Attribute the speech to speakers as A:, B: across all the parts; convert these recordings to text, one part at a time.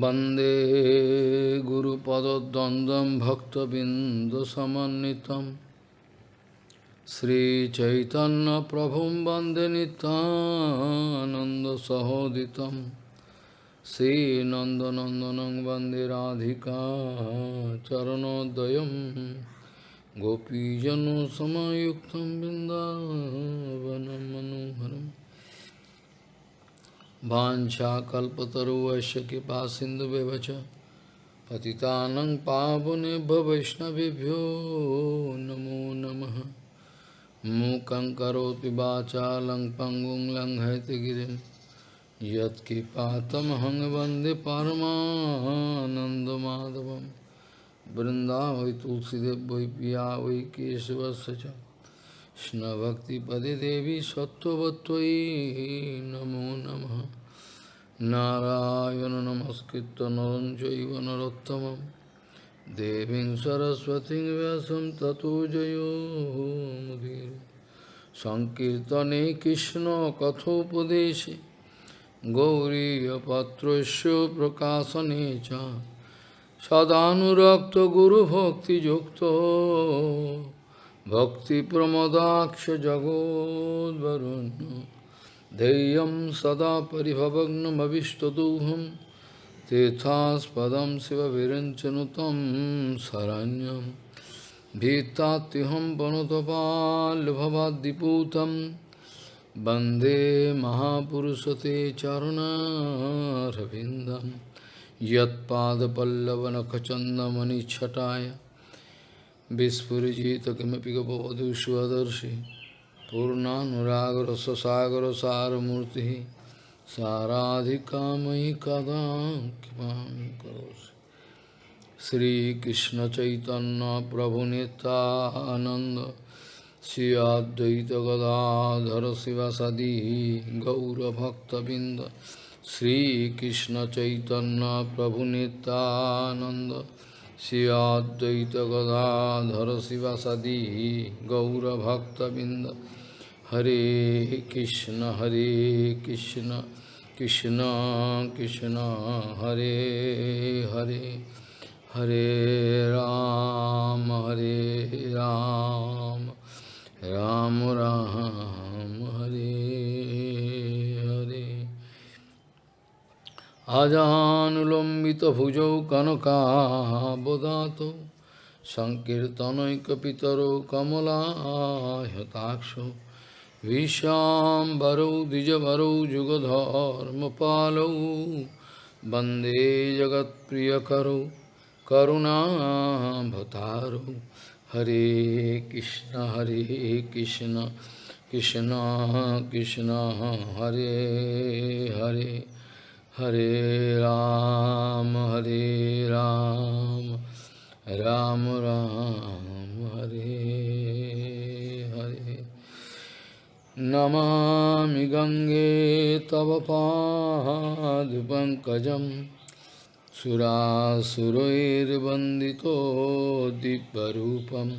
A: वन्दे गुरुपदद्वन्द्वं भक्तबिन्दुसमन्वितं श्रीचैतन्यप्रभुं वन्दे नितानन्दसहोदितं श्रीनन्दनन्दनं वन्दे राधिका चरणोदयं गोपीजनसमयुक्तं बिन्दावनं मनोहरम् वाञ्छाकल्पतरुवश्य कृपा सिन्धुव्यवच पतितानं पावनेभ्य वैष्णवेभ्यो नमो नमः। मूकं करोति वाचालं पङ्गुं लङ्घयतिगिरिं यत्कृपातमहं वंदे परमानन्दमाधवं। वृन्दावै तुलसीदेव वै पिया वै केशवस्य च কৃষ্ণভক্তিপদে দেবী সত্যবত্যই নমো নম। নারায়ণ নমস্কৃত নরঞ্জৈব নরোত্তম দেবীং সরস্বতী ব্যাসম ততো জয়োমুদীর সংকীর্তনে কৃষ্ণ কথোপদেশে গৌরীপত্রস্য প্রকাশনে চ। সদানুরক্ত গুরুভক্তিযুক্ত भक्तिप्रमदाक्ष जगोद्वरुण्य धैर्यं सदा परिभवग्नमविष्टदोहं तीर्थास्पदं शिवविरञ्चनुतं शरण्यं भीत्तात्युहं वनुतपाल्भवाद्दिपूतं वन्दे महापुरुषते चरुणारविन्दं यत्पादपल्लवनखचन्दमणिच्छटाय विस्फुजित किमपि गपवधुष्वदर्शी पूर्णानुरागर ससागर सारमूर्ति साराधिका मयि कदा किमा करोसि श्रीकृष्ण चैतन्य प्रभु नितानंद गदाधर शिव सदी गौरभक्तबिंद श्रीकृष्ण चैतन्य प्रभु Shri Advaita Gadadhara Sivasadi Gaura Bhakta Binda Hare Krishna Hare Krishna Krishna Krishna Hare Hare Hare Ram Hare Ram Ram Ram, আজানুলম্বিতভুজৌ কনকাবদাত সংকীর্তনৈকপিতরো কমলাহতাক্ষ ভীষ্মাম্বরৌ দ্বিজবরৌ যুগধর্মপালৌ বন্দে জগৎপ্রিয়করৌ করুণাভতারৌ। হরে কৃষ্ণ হরে কৃষ্ণ কৃষ্ণ কৃষ্ণ, হরে Hare. Hare Ram, Hare Ram, Ram Ram, Hare Hare. Namami Gange Tava Pankajam Surasuroir Bandito Dibbarupam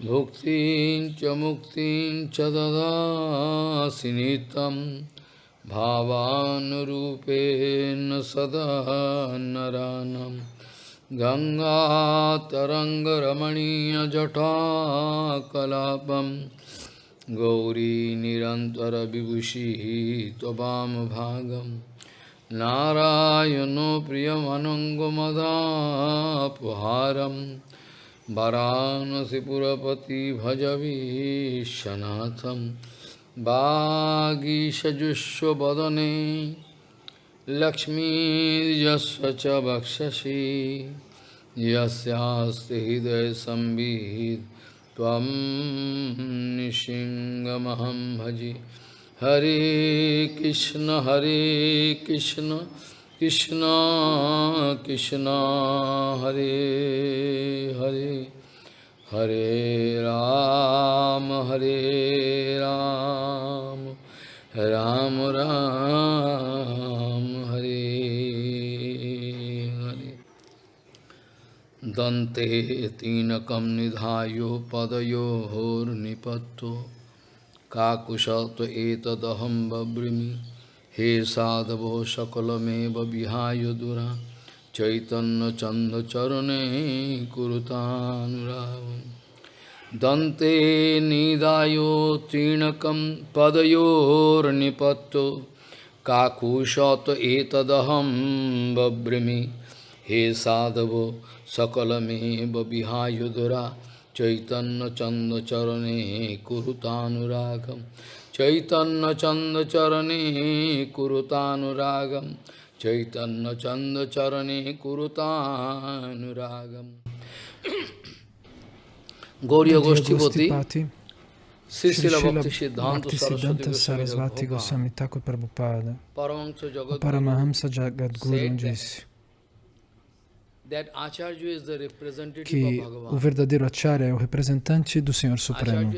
A: Bhuktin Chamuktin Chadada Sinitam भावानुरूपेण सदा नरानं। गङ्गातरङ्गरमणीयजटाकलापं गौरी निरन्तरविभूषिः त्ववामभागं नारायणो प्रियमनङ्गमदापहारं। वरानसिपुरपति भजवीशनाथम् वागीषजुष्वदने लक्ष्मीर्यस्य च वक्षसि यस्यास्ति हृदयसंवित् त्वं निशिङ्गमहं भजि। हरे कृष्ण हरे कृष्ण कृष्ण कृष्ण, हरे Hare. Hare Ram, Hare Ram, Ram Ram, Hare Hare. Dante tinakam nidhayo padayohor nipatto kakushato etadaham babrimi He sadhavo sakalameva vihayo dura Chaitanya chanda charane kurutanuravam Dante nidayo trinakam padayor nipatto Kakushata etadaham babrimi He sadhavo sakalameva vihayo dura Chaitanya chanda charane kurutanuragam Chaitanya Chanda Charane Kurutanuragam Chaitanya Chanda Charane Kurutanuragam. Gauriya Goshtipati Sisila Bhakti Siddhanta
B: Sarasvati Goswami Thakur Prabhupada. O Paramahamsa Jagadguru disse que o verdadeiro Acharya é o representante do Senhor Supremo.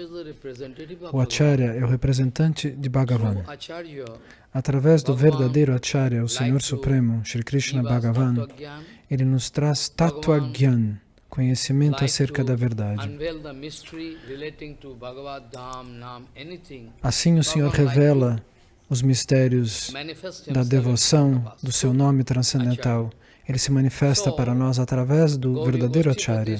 B: O Acharya é o representante de Bhagavan. Através do verdadeiro Acharya, o Senhor Supremo, Sri Krishna Bhagavan, ele nos traz Tattva Gyan, conhecimento acerca da verdade. Assim o Senhor revela os mistérios da devoção do seu nome transcendental ele se manifesta para nós através do verdadeiro Acharya.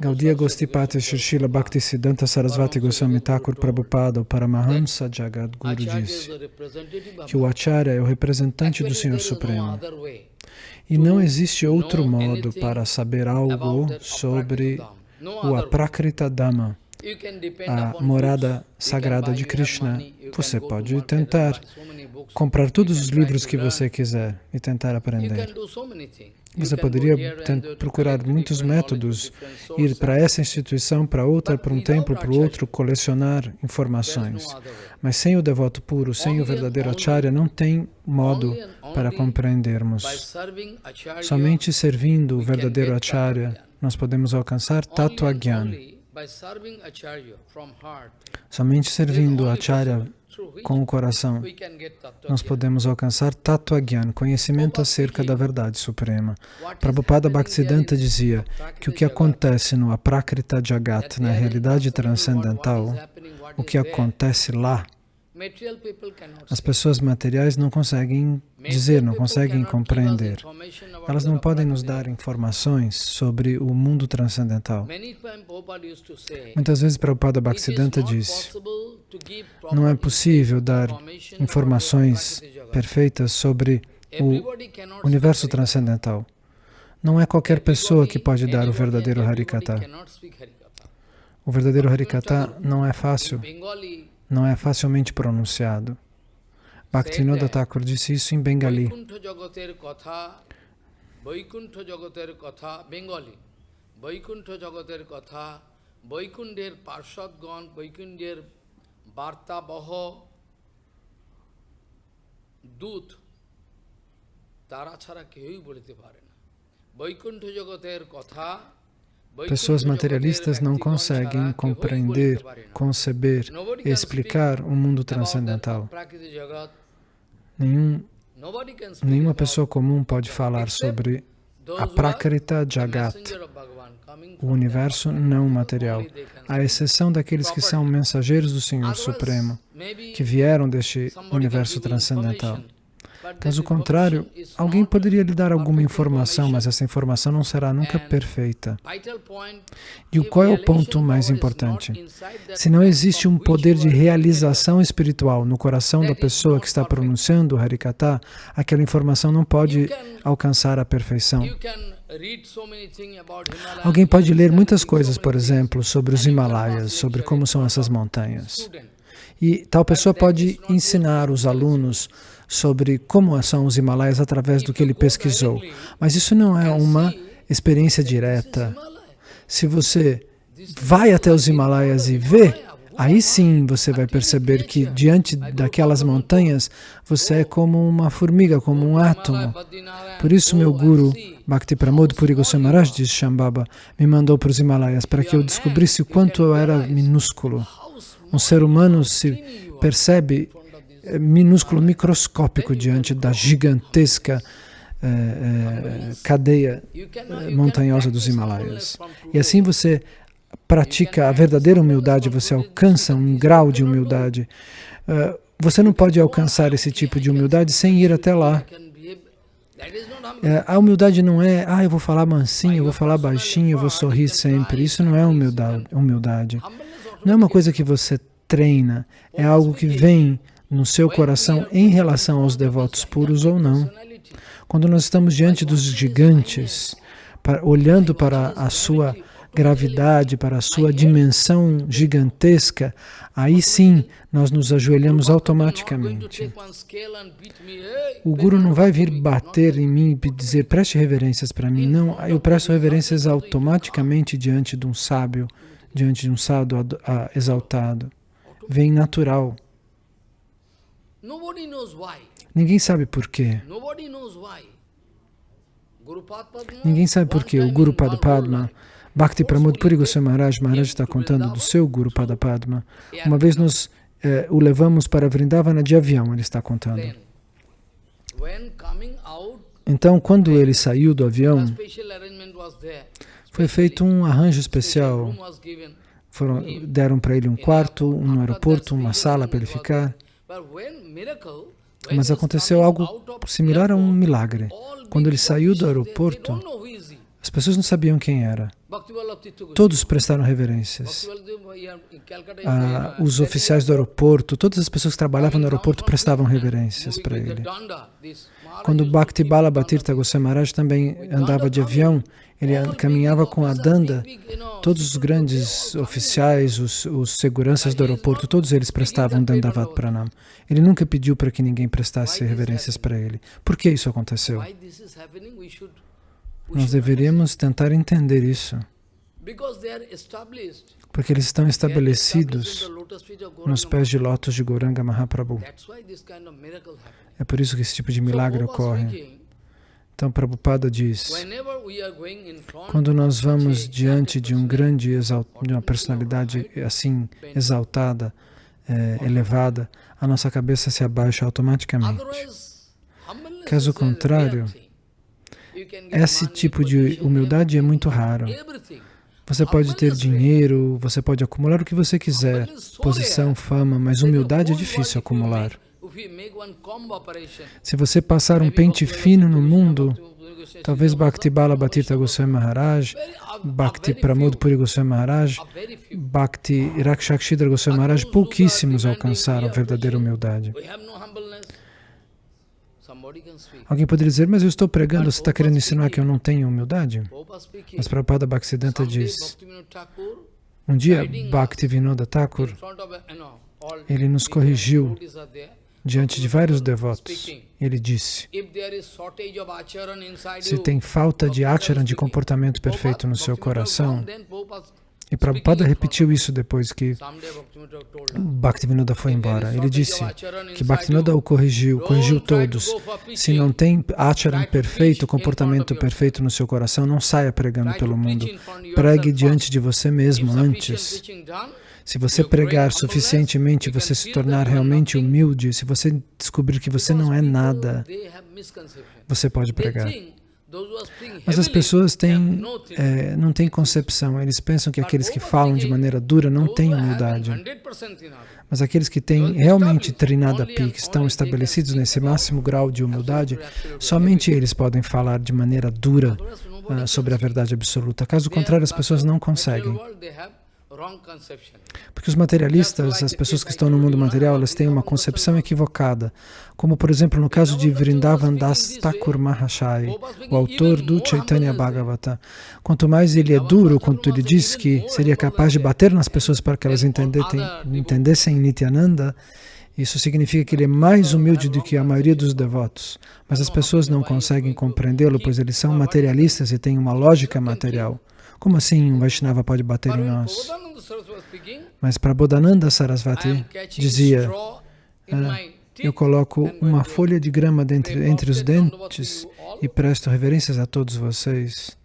B: Gaudiya Gostipati Shishila Bhaktisiddhanta Sarasvati Goswami Thakur Prabhupada, o Paramahamsa Jagadguru, disse que o Acharya é o representante do Senhor Supremo. E não existe outro modo para saber algo sobre o Aprakrita Dhamma, a morada sagrada de Krishna. Você pode tentar comprar todos os livros que você quiser e tentar aprender. Você poderia procurar muitos métodos, ir para essa instituição, para outra, para um templo, para outro, colecionar informações. Mas sem o devoto puro, sem o verdadeiro acharya, não tem modo para compreendermos. Somente servindo o verdadeiro acharya, nós podemos alcançar Tattva Gyan. Somente servindo o acharya com o coração, nós podemos alcançar Tattva Gyan, conhecimento acerca da verdade suprema. Prabhupada Bhaktisiddhanta dizia que o que acontece no Aprakrita Jagat, na realidade transcendental, o que acontece lá, as pessoas materiais não conseguem dizer, não conseguem compreender. Elas não podem nos dar informações sobre o mundo transcendental. Muitas vezes Prabhupada Bhaktisiddhanta disse, não é possível dar informações perfeitas sobre o universo transcendental. Não é qualquer pessoa que pode dar o verdadeiro Harikata. O verdadeiro Harikata não é fácil não é facilmente pronunciado. Bhaktinoda Thakur disse isso em Bengali. Vaikuntha জগতের কথা বেঙ্গলি বৈকুণ্ঠ জগতের কথা বৈকুণ্ঠের পার্শ্বদগণ বৈকুণ্ঠের বার্তাবহ দূত তারা ছাড়া কেউই বলিতে পারে না বৈকুণ্ঠ জগতের কথা Pessoas materialistas não conseguem compreender, conceber explicar o mundo transcendental. Nenhum, nenhuma pessoa comum pode falar sobre a Prakrita Jagat, o universo não material, à exceção daqueles que são mensageiros do Senhor Supremo, que vieram deste universo transcendental. Caso contrário, alguém poderia lhe dar alguma informação, mas essa informação não será nunca perfeita. E qual é o ponto mais importante? Se não existe um poder de realização espiritual no coração da pessoa que está pronunciando o Harikata, aquela informação não pode alcançar a perfeição. Alguém pode ler muitas coisas, por exemplo, sobre os Himalaias, sobre como são essas montanhas. E tal pessoa pode ensinar os alunos sobre como são os Himalaias através do que ele pesquisou. Mas isso não é uma experiência direta. Se você vai até os Himalaias e vê, aí sim você vai perceber que diante daquelas montanhas você é como uma formiga, como um átomo. Por isso meu guru, Bhakti Pramod Puri Goswami diz Shambhava, me mandou para os Himalaias para que eu descobrisse o quanto eu era minúsculo. Um ser humano se percebe minúsculo, microscópico diante da gigantesca eh, eh, cadeia eh, montanhosa dos Himalaias. E assim você pratica a verdadeira humildade, você alcança um grau de humildade. você não pode alcançar esse tipo de humildade sem ir até lá. É, a humildade não é, ah, eu vou falar mansinho, eu vou falar baixinho, eu vou sorrir sempre. Isso não é humildade. humildade. Não é uma coisa que você treina, é algo que vem no seu coração em relação aos devotos puros ou não. Quando nós estamos diante dos gigantes, para, olhando para a sua gravidade, para a sua dimensão gigantesca, aí sim nós nos ajoelhamos automaticamente. O Guru não vai vir bater em mim e dizer, preste reverências para mim. Não, eu presto reverências automaticamente diante de um sábio, diante de um sábio exaltado. Vem natural. Ninguém sabe por quê. Ninguém sabe por quê. O Guru Padma, Bhakti Pramod Puri Goswami Maharaj, Maharaj está contando do seu Guru Padma. Uma vez nós eh, o levamos para Vrindavana de avião, ele está contando. Então, quando ele saiu do avião, foi feito um arranjo especial. Foram, deram para ele um quarto, um aeroporto, uma sala para ele ficar. Mas aconteceu algo similar a um milagre. Quando ele saiu do aeroporto, as pessoas não sabiam quem era. Todos prestaram reverências. Ah, os oficiais do aeroporto, todas as pessoas que trabalhavam no aeroporto prestavam reverências para ele. Quando Bhakti Bala Bhatirtha Goswami Maharaj também andava de avião, ele caminhava com a danda, todos os grandes oficiais, os, os seguranças do aeroporto, todos eles prestavam Dandavat Pranam. Ele nunca pediu para que ninguém prestasse reverências para ele. Por que isso aconteceu? Nós deveríamos tentar entender isso. Porque eles estão estabelecidos nos pés de lótus de Goranga Mahaprabhu. É por isso que esse tipo de milagre ocorre. Então, Prabhupada diz, quando nós vamos diante de um grande, de uma personalidade assim exaltada, é, elevada, a nossa cabeça se abaixa automaticamente. Caso contrário, esse tipo de humildade é muito raro. Você pode ter dinheiro, você pode acumular o que você quiser, posição, fama, mas humildade é difícil acumular. Se você passar um pente fino no mundo, talvez Bhakti Bala Bhatirtha Goswami Maharaj, Bhakti Pramod Puri Goswami Maharaj, Bhakti Rakshakshidra Goswami Maharaj, pouquíssimos alcançaram a verdadeira humildade. Alguém poderia dizer, mas eu estou pregando, você está querendo ensinar que eu não tenho humildade? Mas Prabhupada Bhaktisiddhanta diz, um dia Bhaktivinoda Thakur, ele nos corrigiu diante de vários devotos. Ele disse, se tem falta de acharan, de comportamento perfeito no seu coração, e Prabhupada repetiu isso depois que Bhaktivinoda foi embora. Ele disse que Bhaktivinoda o corrigiu, corrigiu todos. Se não tem acharan perfeito, comportamento perfeito no seu coração, não saia pregando pelo mundo. Pregue diante de você mesmo antes. Se você pregar suficientemente, você se tornar realmente humilde, se você descobrir que você não é nada, você pode pregar. Mas as pessoas têm, é, não têm concepção, eles pensam que aqueles que falam de maneira dura não têm humildade. Mas aqueles que têm realmente treinado a pi, que estão estabelecidos nesse máximo grau de humildade, somente eles podem falar de maneira dura uh, sobre a verdade absoluta. Caso contrário, as pessoas não conseguem. Porque os materialistas, as pessoas que estão no mundo material, elas têm uma concepção equivocada. Como, por exemplo, no caso de Vrindavan Das Thakur Mahashai, o autor do Chaitanya Bhagavata. Quanto mais ele é duro, quanto ele diz que seria capaz de bater nas pessoas para que elas entendessem Nityananda, isso significa que ele é mais humilde do que a maioria dos devotos. Mas as pessoas não conseguem compreendê-lo, pois eles são materialistas e têm uma lógica material. Como assim um Vaishnava pode bater em nós? Mas para Bodhananda Sarasvati dizia, ah, eu coloco uma folha de grama entre, entre os dentes e presto reverências a todos vocês.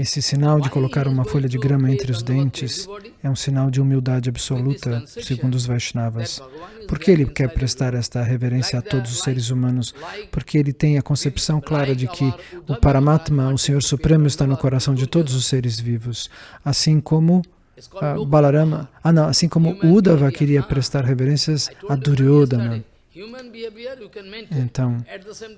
B: Esse sinal de colocar uma folha de grama entre os dentes é um sinal de humildade absoluta, segundo os Vaishnavas. Por que ele quer prestar esta reverência a todos os seres humanos? Porque ele tem a concepção clara de que o Paramatma, o Senhor Supremo, está no coração de todos os seres vivos, assim como uh, Balarama, ah não, assim como Uddhava queria prestar reverências a Duryodhana. Então,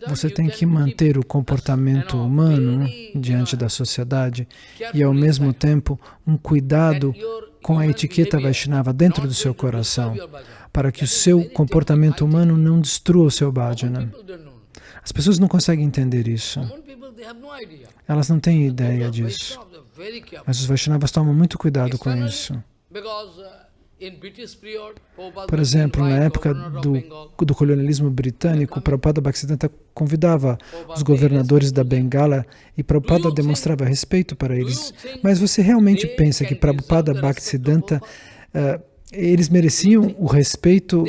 B: você tem que manter o comportamento humano diante da sociedade e, ao mesmo tempo, um cuidado com a etiqueta Vaishnava dentro do seu coração, para que o seu comportamento humano não destrua o seu bhajana. As pessoas não conseguem entender isso. Elas não têm ideia disso. Mas os Vaishnavas tomam muito cuidado com isso. Por exemplo, na época do, do colonialismo britânico, Prabhupada Bhaktisiddhanta convidava os governadores da Bengala e Prabhupada demonstrava respeito para eles. Mas você realmente pensa que Prabhupada Bhaktisiddhanta, uh, eles mereciam o respeito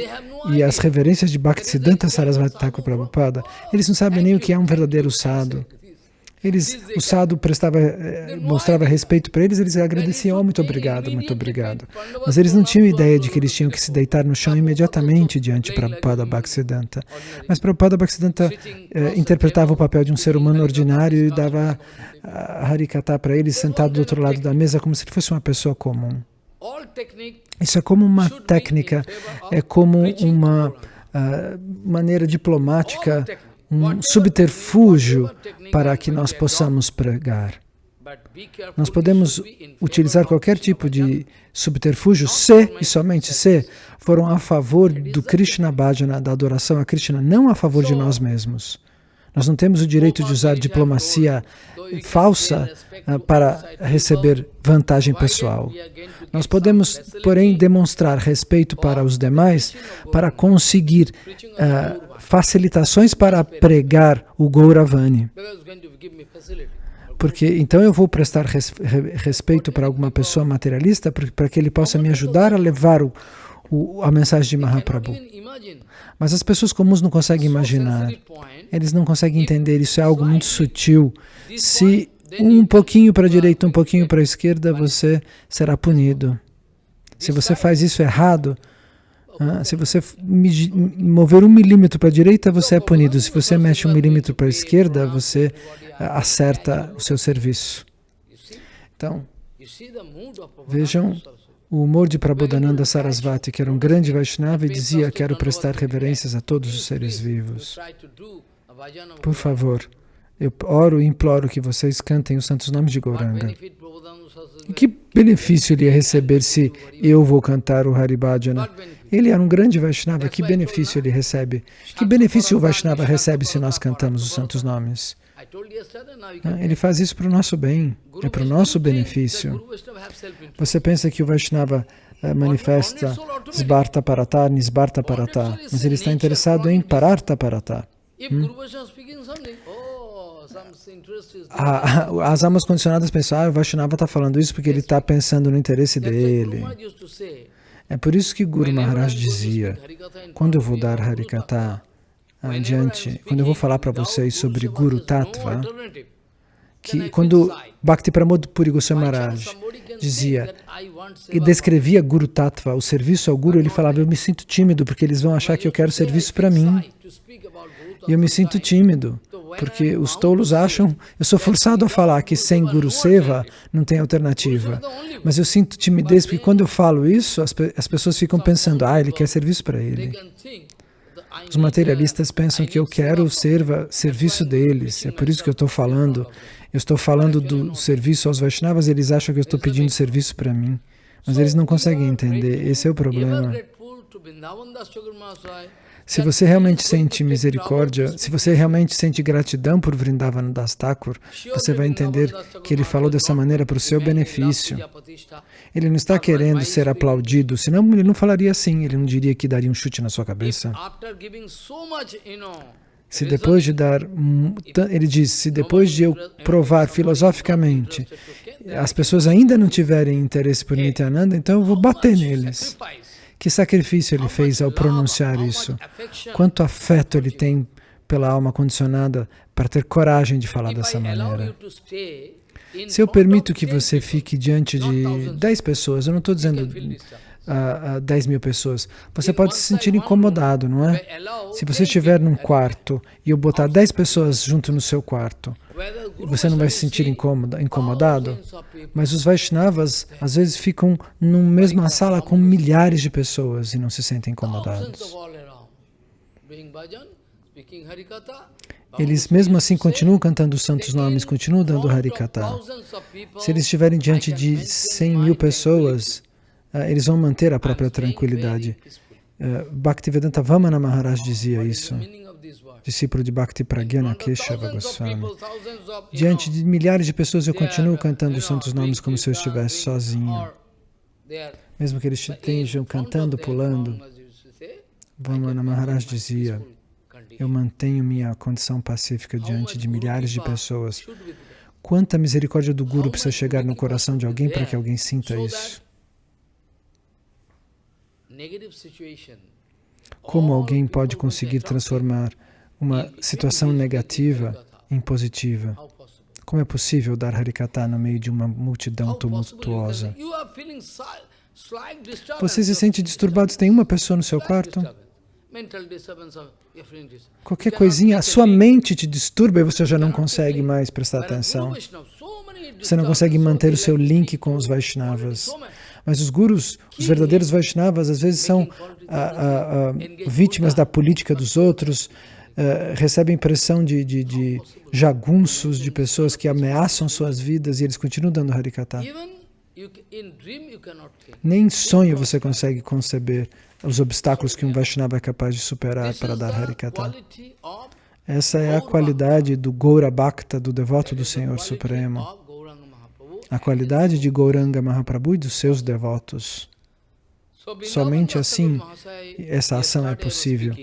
B: e as reverências de Bhaktisiddhanta Sarasvati Thakur Prabhupada? Eles não sabem nem o que é um verdadeiro sadhu. Eles, o sadhu prestava, eh, mostrava respeito para eles, eles agradeciam, oh, muito obrigado, muito obrigado. Mas eles não tinham ideia de que eles tinham que se deitar no chão imediatamente diante de Prabhupada Bhaktisiddhanta. Mas Prabhupada Bhaktisiddhanta eh, interpretava o papel de um ser humano ordinário e dava a Harikata para eles sentado do outro lado da mesa como se ele fosse uma pessoa comum. Isso é como uma técnica, é como uma uh, maneira diplomática um subterfúgio para que nós possamos pregar. Nós podemos utilizar qualquer tipo de subterfúgio se, e somente se, foram a favor do Krishna Bhajana, da adoração a Krishna, não a favor de nós mesmos. Nós não temos o direito de usar diplomacia falsa uh, para receber vantagem pessoal. Nós podemos, porém, demonstrar respeito para os demais para conseguir uh, facilitações para pregar o Gauravani. Porque então eu vou prestar res, respeito para alguma pessoa materialista para que ele possa me ajudar a levar o, o, a mensagem de Mahaprabhu. Mas as pessoas comuns não conseguem imaginar, eles não conseguem entender, isso é algo muito sutil. Se um pouquinho para a direita, um pouquinho para a esquerda, você será punido. Se você faz isso errado, ah, se você mover um milímetro para a direita, você é punido. Se você mexe um milímetro para a esquerda, você ah, acerta o seu serviço. Então, vejam o humor de Prabodhananda Sarasvati, que era um grande Vaishnava e dizia, quero prestar reverências a todos os seres vivos. Por favor, eu oro e imploro que vocês cantem os santos nomes de Gauranga. E que benefício ele ia receber se eu vou cantar o Haribhajana? Ele era um grande Vaishnava, que benefício ele recebe? Que benefício o Vaishnava recebe se nós cantamos os santos nomes? Ah, ele faz isso para o nosso bem, é para o nosso benefício. Você pensa que o Vaishnava uh, manifesta Sbarta Parata, Nisbarta Parata, mas ele está interessado em Pararta Parata. Hum? as almas condicionadas pensam, ah, o Vaishnava está falando isso porque ele está pensando no interesse dele. É por isso que Guru Maharaj dizia, quando eu vou dar Harikata adiante, quando eu vou falar para vocês sobre Guru Tattva, que quando Bhakti Pramod Puri Goswami Maharaj dizia e descrevia Guru Tattva, o serviço ao Guru, ele falava, eu me sinto tímido porque eles vão achar que eu quero serviço para mim. E eu me sinto tímido porque os tolos acham, eu sou forçado a falar que sem Guru Seva não tem alternativa. Mas eu sinto timidez porque quando eu falo isso, as, as pessoas ficam pensando, ah, ele quer serviço para ele. Os materialistas pensam que eu quero serva, serviço deles, é por isso que eu estou falando. Eu estou falando do serviço aos Vaishnavas, eles acham que eu estou pedindo serviço para mim. Mas eles não conseguem entender, esse é o problema. Se você realmente sente misericórdia, se você realmente sente gratidão por Vrindavan Das Thakur, você vai entender que ele falou dessa maneira para o seu benefício. Ele não está querendo ser aplaudido, senão ele não falaria assim, ele não diria que daria um chute na sua cabeça. Se depois de dar, ele diz, se depois de eu provar filosoficamente, as pessoas ainda não tiverem interesse por Nityananda, então eu vou bater neles. Que sacrifício ele fez ao pronunciar isso? Quanto afeto ele tem pela alma condicionada para ter coragem de falar dessa maneira? Se eu permito que você fique diante de 10 pessoas, eu não estou dizendo uh, uh, 10 mil pessoas, você pode se sentir incomodado, não é? Se você estiver num quarto e eu botar 10 pessoas junto no seu quarto, você não vai se sentir incomodado, mas os Vaishnavas às vezes ficam numa mesma sala com milhares de pessoas e não se sentem incomodados. Eles mesmo assim continuam cantando os santos nomes, continuam dando Harikata. Se eles estiverem diante de 100 mil pessoas, ah, eles vão manter a própria tranquilidade. Uh, Bhaktivedanta Vamana Maharaj dizia isso discípulo de Bhakti Pragyana Keshava Goswami. Diante de milhares de pessoas eu continuo cantando os santos nomes como se eu estivesse sozinho. Mesmo que eles estejam cantando, pulando. Vamana Maharaj dizia, eu mantenho minha condição pacífica diante de milhares de pessoas. Quanta misericórdia do Guru precisa chegar no coração de alguém para que alguém sinta isso? Como alguém pode conseguir transformar uma situação negativa em positiva. Como é possível dar Harikata no meio de uma multidão tumultuosa? Você se sente disturbado, tem uma pessoa no seu quarto? Qualquer coisinha, a sua mente te disturba e você já não consegue mais prestar atenção. Você não consegue manter o seu link com os Vaishnavas. Mas os gurus, os verdadeiros Vaishnavas, às vezes são ah, ah, ah, vítimas da política dos outros, uh, recebem pressão de, de, de, jagunços, de pessoas que ameaçam suas vidas e eles continuam dando Harikata. Nem em sonho você consegue conceber os obstáculos que um Vaishnava é capaz de superar para dar Harikata. Essa é a qualidade do Gaura Bhakta, do devoto do Senhor Supremo. A qualidade de Gauranga Mahaprabhu e dos seus devotos. Somente assim essa ação é possível.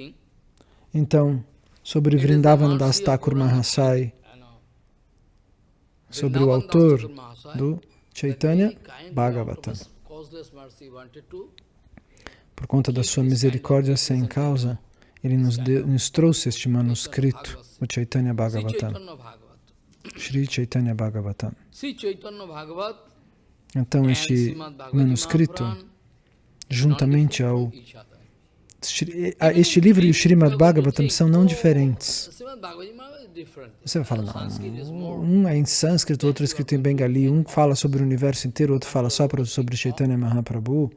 B: Então, sobre Vrindavan Das Thakur Mahasai, sobre o autor do Chaitanya Bhagavatam. Por conta da sua misericórdia sem causa, ele nos, de, nos trouxe este manuscrito, o Chaitanya Bhagavatam. Sri Chaitanya Bhagavatam. Então, este manuscrito, juntamente ao ah, este livro e o Srimad Bhagavatam são não diferentes. Você vai falar, não, um é em sânscrito, outro é escrito em bengali, um fala sobre o universo inteiro, outro fala só sobre Chaitanya Mahaprabhu.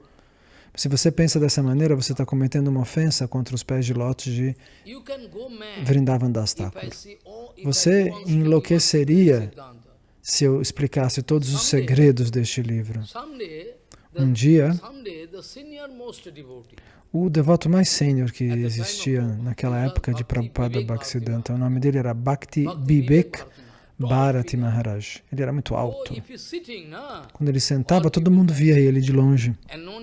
B: Se você pensa dessa maneira, você está cometendo uma ofensa contra os pés de lótus de Vrindavan Das Thakur. Você enlouqueceria se eu explicasse todos os segredos deste livro. Um dia, o devoto mais sênior que existia naquela época de Prabhupada Bhaktisiddhanta. O nome dele era Bhakti Bibek Bharati Maharaj. Ele era muito alto. Quando ele sentava, todo mundo via ele de longe,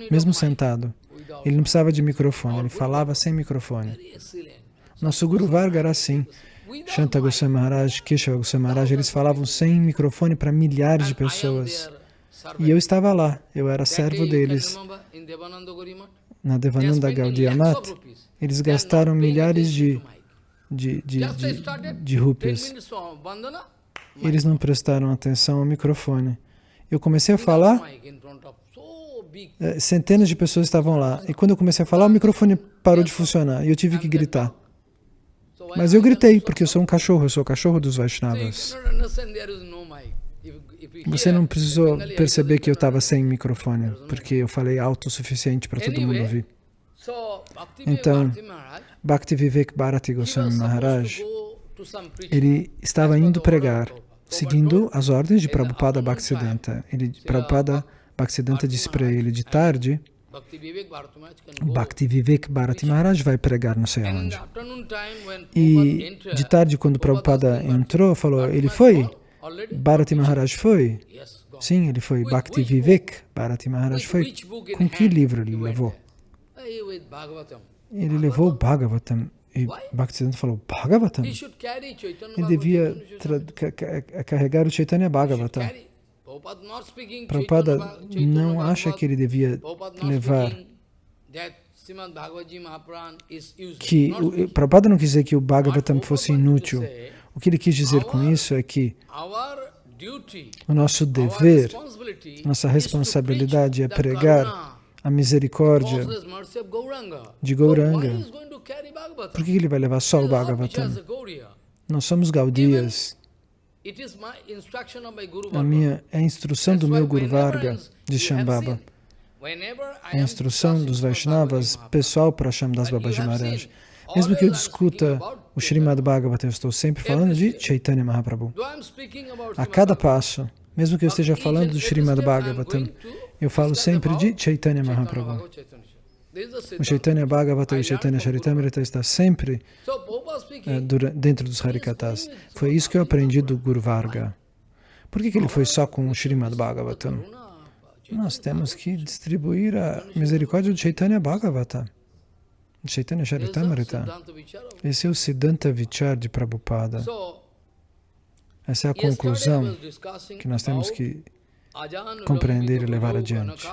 B: mesmo sentado. Ele não precisava de microfone, ele falava sem microfone. Nosso Guru Varga era assim. Shanta Goswami Maharaj, Keshava Goswami Maharaj, eles falavam sem microfone para milhares de pessoas. E eu estava lá, eu era servo deles na Devananda Gaudiya Mat, eles gastaram milhares de, de, de, de, de rupias. Eles não prestaram atenção ao microfone. Eu comecei a falar, eh, centenas de pessoas estavam lá. E quando eu comecei a falar, o microfone parou de funcionar e eu tive que gritar. Mas eu gritei, porque eu sou um cachorro, eu sou o cachorro dos Vaishnavas. Você não precisou perceber que eu estava sem microfone, porque eu falei alto o suficiente para todo mundo ouvir. Então, Bhakti Vivek Bharati Goswami Maharaj, ele estava indo pregar, seguindo as ordens de Prabhupada Bhaktisiddhanta. Ele, Prabhupada Bhaktisiddhanta disse para ele de tarde, Bhakti Vivek Bharati Maharaj vai pregar não sei onde. E de tarde, quando Prabhupada entrou, falou, ele foi? Bharati Maharaj foi? Sim, ele foi. Bhakti Vivek, Bharati Maharaj foi. Com que livro ele levou? Ele levou o Bhagavatam. E Bhaktisiddhanta falou, Bhagavatam? Ele devia carregar o Chaitanya Bhagavatam. Prabhupada não acha que ele devia levar que o, Prabhupada não quis dizer que o Bhagavatam fosse inútil. O que ele quis dizer com isso é que o nosso dever, nossa responsabilidade é pregar a misericórdia de Gauranga. Por que ele vai levar só o Bhagavatam? Nós somos Gaudias. A minha é a instrução do meu Guru Varga de Shambhava. É a instrução dos Vaishnavas pessoal para Shamdas Babaji Maharaj. Mesmo que eu discuta o Srimad Bhagavatam, eu estou sempre falando de Chaitanya Mahaprabhu. A cada passo, mesmo que eu esteja falando do Srimad Bhagavatam, eu falo sempre de Chaitanya Mahaprabhu. O Chaitanya Bhagavata e o Chaitanya Charitamrita está sempre uh, dentro dos Harikatas. Foi isso que eu aprendi do Guru Varga. Por que, que ele foi só com o Srimad Bhagavatam? Nós temos que distribuir a misericórdia do Chaitanya Bhagavata. Chaitanya Charitamrita. Esse é o Siddhanta Vichar de Prabhupada. Essa é a conclusão que nós temos que compreender e levar adiante.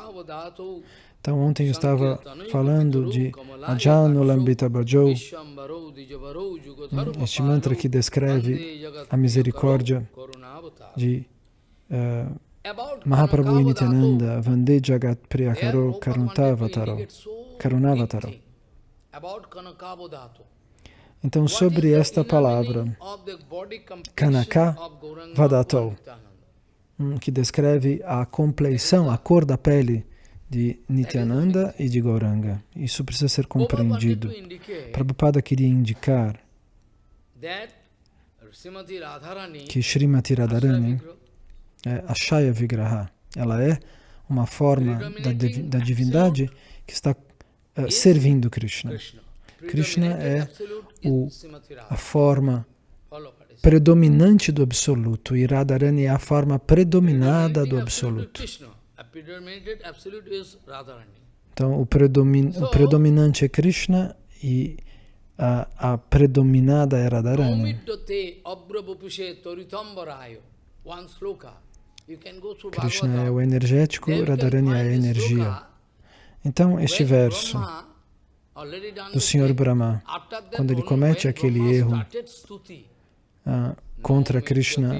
B: Então, ontem eu estava falando de Ajanu Lambita Bhajou, este mantra que descreve a misericórdia de uh, Mahaprabhu Nityananda, Vande Jagat Priyakaro Karunavataro. Karunavataro. Então, sobre esta palavra, Kanaka Vadato, hum, que descreve a compleição, a cor da pele de Nityananda e de Gauranga. Isso precisa ser compreendido. Prabhupada queria indicar que Srimati Radharani, é, a Shaya Vigraha, ela é uma forma da, da divindade que está uh, servindo Krishna. Krishna. É o, a forma predominante do Absoluto. E Radharani é a forma predominada do Absoluto. Então, o, predomin o predominante é Krishna e a, a predominada é Radharani. Krishna é o energético, Radharani é a energia. Então, este verso do Senhor Brahma, quando ele comete aquele erro uh, contra Krishna,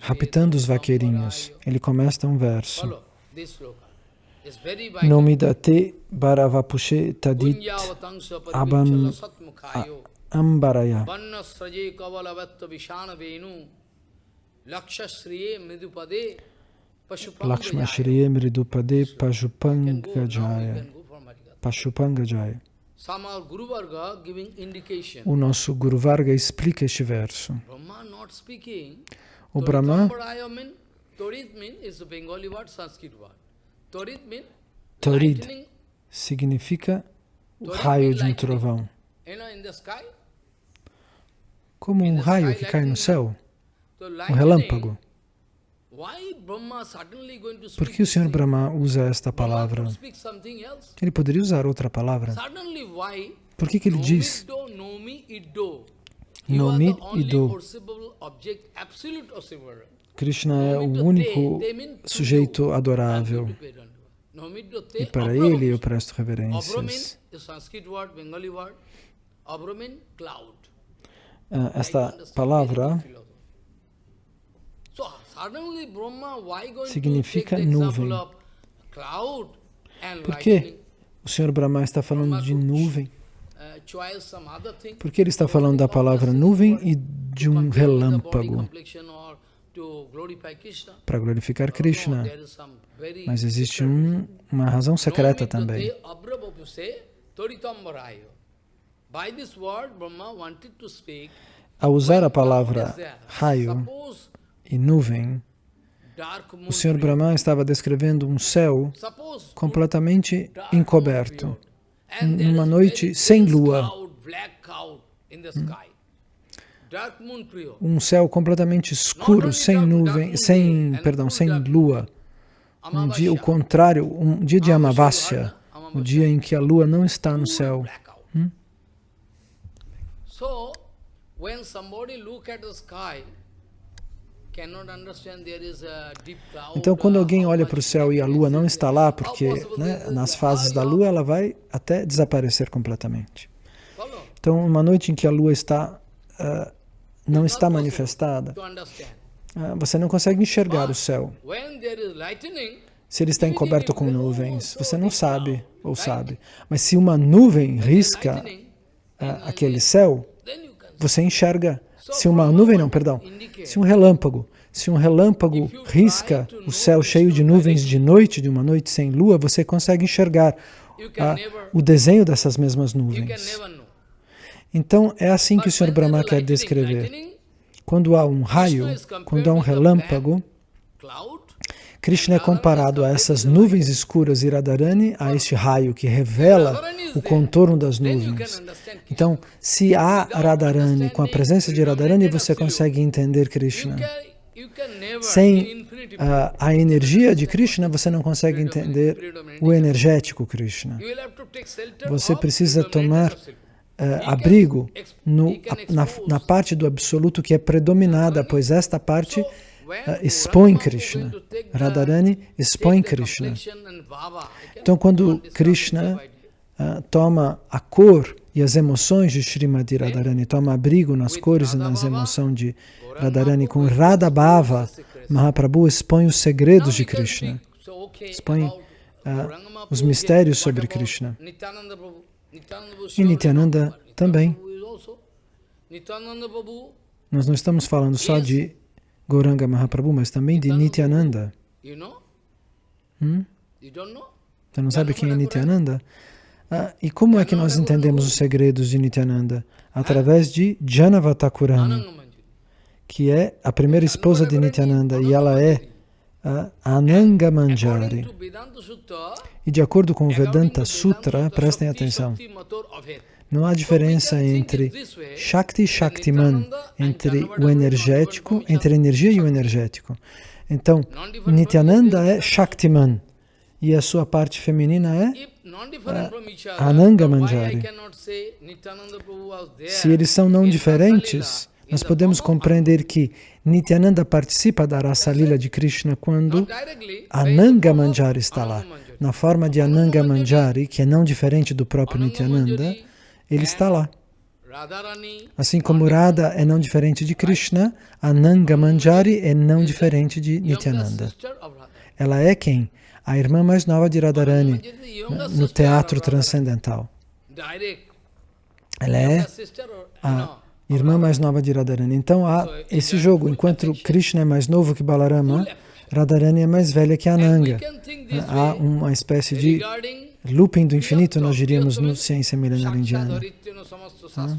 B: raptando os vaqueirinhos, ele começa um verso. Nomidate Bharavapushe Tadit Abam Ambaraya Lakshma Shriye Mridupade Pajupangajaya Pashupangajaya o nosso Guru Varga explica este verso. O Brahma Torid significa raio de um trovão. Como um raio que cai no céu, um relâmpago. Por que o Senhor Brahma usa esta palavra? Ele poderia usar outra palavra. Por que, que ele diz? Nomi Ido? Krishna é o único sujeito adorável. E para ele eu presto reverências. Ah, esta palavra significa nuvem. Por que o Senhor Brahma está falando de nuvem? Uh, Por que ele está falando da palavra nuvem e de um relâmpago? Para glorificar Krishna. Mas existe um, uma razão secreta também. Ao usar a palavra raio, e nuvem, o Senhor Brahma estava descrevendo um céu completamente encoberto, numa noite sem lua. Um céu completamente escuro, sem nuvem, sem, perdão, sem lua. Um dia, o contrário, um dia de Amavasya, o dia em que a lua não está no céu. Hum? So, when somebody look at the sky, então, quando alguém olha para o céu e a lua não está lá, porque né, nas fases da lua ela vai até desaparecer completamente. Então, uma noite em que a lua está, uh, não está manifestada, uh, você não consegue enxergar o céu. Se ele está encoberto com nuvens, você não sabe ou sabe. Mas se uma nuvem risca uh, aquele céu, você enxerga se uma nuvem, não, perdão, se um relâmpago, se um relâmpago risca o céu cheio de nuvens de noite, de uma noite sem lua, você consegue enxergar a, o desenho dessas mesmas nuvens. Então, é assim que o Sr. Brahma quer descrever. Quando há um raio, quando há um relâmpago, Krishna é comparado a essas nuvens escuras e Radharani, a este raio que revela o contorno das nuvens. Então, se há Radharani, com a presença de Radharani, você consegue entender Krishna. Sem a, a energia de Krishna, você não consegue entender o energético Krishna. Você precisa tomar Uh, abrigo no, na, na, parte do absoluto que é predominada, pois esta parte expõe Krishna. Radharani expõe Krishna. Então, quando Krishna uh, toma a cor e as emoções de Srimati Radharani, toma abrigo nas cores e nas emoções de Radharani, com Radhabhava, Mahaprabhu expõe os segredos de Krishna, expõe uh, os mistérios sobre Krishna. E Nityananda também. Nós não estamos falando só de Gauranga Mahaprabhu, mas também de Nityananda. Hum? Você não sabe quem é Nityananda? Ah, e como é que nós entendemos os segredos de Nityananda? Através de Janavatakurani, que é a primeira esposa de Nityananda, e ela é a Ananga Manjari. E de acordo com o Vedanta Sutra, prestem atenção, não há diferença entre Shakti e Shaktiman, entre o energético, entre a energia e o energético. Então, Nityananda é Shaktiman e a sua parte feminina é Ananga Manjari. Se eles são não diferentes, nós podemos compreender que Nityananda participa da raça lila de Krishna quando Ananga Manjari está lá. Na forma de Ananga Manjari, que é não diferente do próprio Nityananda, ele está lá. Assim como Radha é não diferente de Krishna, Ananga Manjari é não diferente de Nityananda. Ela é quem? A irmã mais nova de Radharani no teatro transcendental. Ela é a irmã mais nova de Radharani. Então há esse jogo, enquanto Krishna é mais novo que Balarama, Radharani é mais velha que Ananga. Há uma espécie de looping do infinito, nós diríamos no Ciência Milenar Indiana. Ah.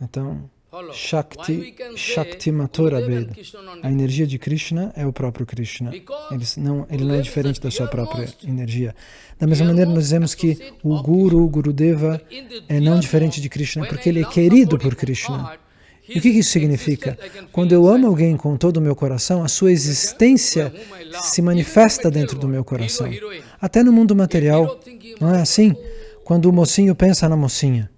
B: Então, Shakti, Shakti Matora Veda. A energia de Krishna é o próprio Krishna. Ele não, ele não é diferente da sua própria energia. Da mesma maneira, nós dizemos que o Guru, o Gurudeva, é não diferente de Krishna, porque ele é querido por Krishna. E o que isso significa? Quando eu amo alguém com todo o meu coração, a sua existência se manifesta dentro do meu coração. Até no mundo material, não é assim? Quando o mocinho pensa na mocinha,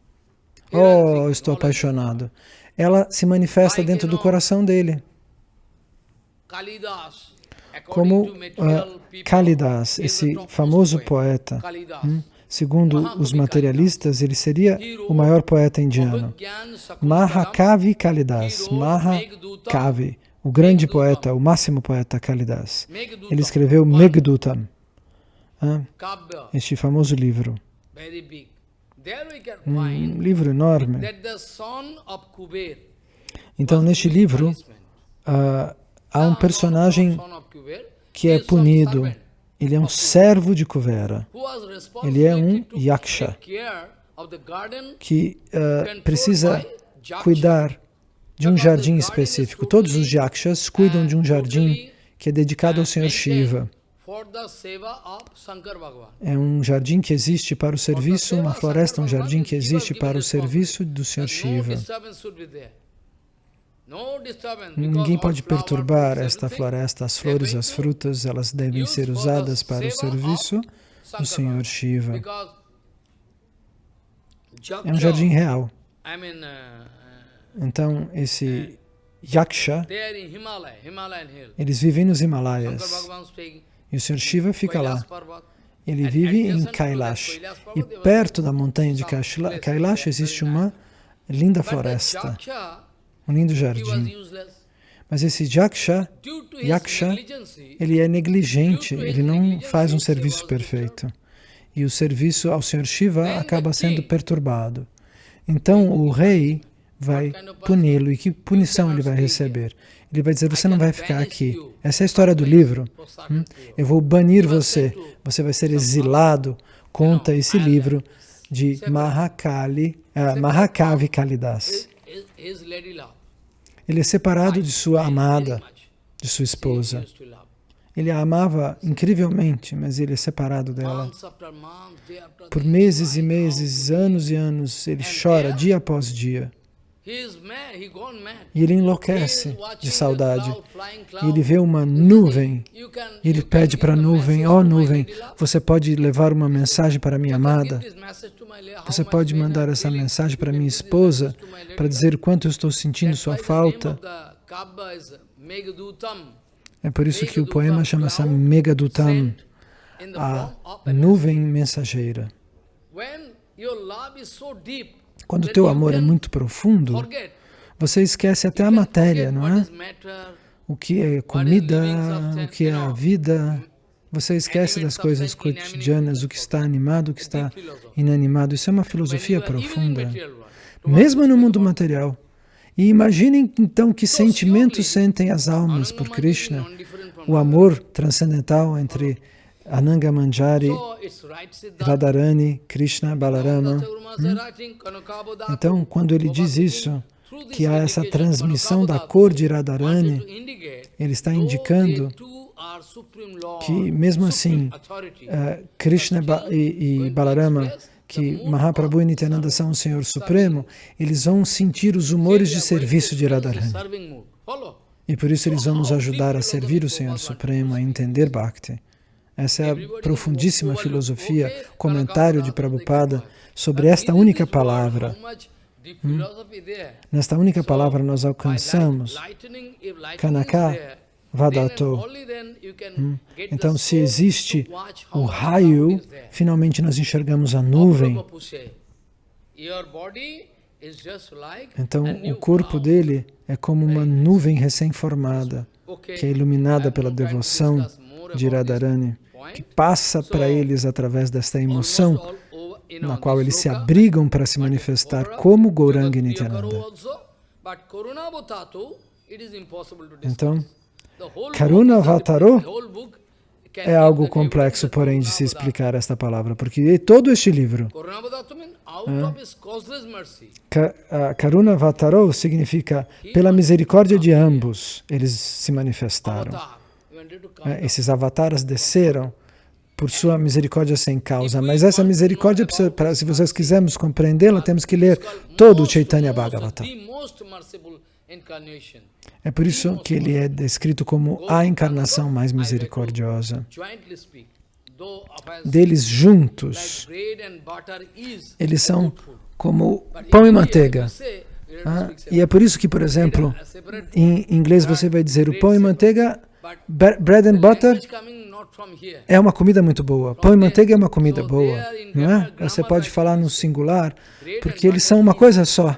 B: oh, estou apaixonado, ela se manifesta dentro do coração dele. Como uh, Kalidas, esse famoso poeta, hum? Segundo os materialistas, ele seria o maior poeta indiano. Mahakavi Kalidas, Mahakavi, o grande poeta, o máximo poeta Kalidas. Ele escreveu Megdutam, este famoso livro. Um livro enorme. Então, neste livro, uh, há um personagem que é punido ele é um servo de Kuvera. Ele é um yaksha que uh, precisa cuidar de um jardim específico. Todos os yakshas cuidam de um jardim que é dedicado ao Senhor Shiva. É um jardim que existe para o serviço, uma floresta, um jardim que existe para o serviço do Senhor Shiva. Ninguém pode perturbar esta floresta, as flores, as frutas, elas devem ser usadas para o serviço do Senhor Shiva. É um jardim real. Uh, então, esse Yaksha, eles vivem nos Himalaias. E o Senhor Shiva fica lá. Ele vive em Kailash. E perto da montanha de Kailash existe uma linda floresta um lindo jardim. Mas esse Yaksha, Yaksha, ele é negligente, ele não faz um serviço perfeito. e o serviço ao Senhor Shiva acaba sendo perturbado. Então o rei vai puni-lo. E que punição ele vai receber? Ele vai dizer, você não vai ficar aqui. Essa é a história do livro. Hum? Eu vou banir você. Você vai ser exilado. Conta esse livro de Mahakali, uh, Mahakavi Kalidas. Ele é separado de sua amada, de sua esposa. Ele a amava incrivelmente, mas ele é separado dela. Por meses e meses, anos e anos, ele chora dia após dia. E ele enlouquece de saudade. E ele vê uma nuvem. E ele pede para a nuvem, ó oh, nuvem, você pode levar uma mensagem para minha amada? Você pode mandar essa mensagem para minha esposa para dizer o quanto eu estou sentindo sua falta? É por isso que o poema chama-se Megadutam, a nuvem mensageira. Quando o teu amor é muito profundo, você esquece até a matéria, não é? O que é comida, o que é a vida. Você esquece das coisas cotidianas, o que está animado, o que está inanimado. Isso é uma filosofia profunda, mesmo no mundo material. E imaginem então que sentimentos sentem as almas por Krishna, o amor transcendental entre Ananga Manjari, Radharani, Krishna, Balarama. Hum? Então, quando ele diz isso, que há essa transmissão da cor de Radharani, ele está indicando que, mesmo assim, uh, Krishna e, e Balarama, que Mahaprabhu e Nityananda são o Senhor Supremo, eles vão sentir os humores de serviço de Radharani. E por isso eles vão nos ajudar a servir o Senhor Supremo, a entender Bhakti. Essa é a profundíssima filosofia, comentário de Prabhupada sobre esta única palavra. Hum? Nesta única palavra nós alcançamos Kanaka Vadato. Hum? Então, se existe o raio, finalmente nós enxergamos a nuvem. Então, o corpo dele é como uma nuvem recém-formada, que é iluminada pela devoção de Radharani que passa para eles através desta emoção na qual eles se abrigam para se manifestar como Gauranga e Nityananda. Então, Karuna Vataro é algo complexo, porém, de se explicar esta palavra, porque todo este livro, é, Karuna Vataro significa pela misericórdia de ambos, eles se manifestaram. É, esses avatares desceram por sua misericórdia sem causa. Mas essa misericórdia, para, se vocês quisermos compreendê-la, temos que ler todo o Chaitanya Bhagavata. É por isso que ele é descrito como a encarnação mais misericordiosa. Deles juntos, eles são como pão e manteiga. Ah, e é por isso que, por exemplo, em inglês você vai dizer o pão e manteiga Bread and butter é uma comida muito boa. Pão e manteiga é uma comida boa, não é? Você pode falar no singular, porque eles são uma coisa só.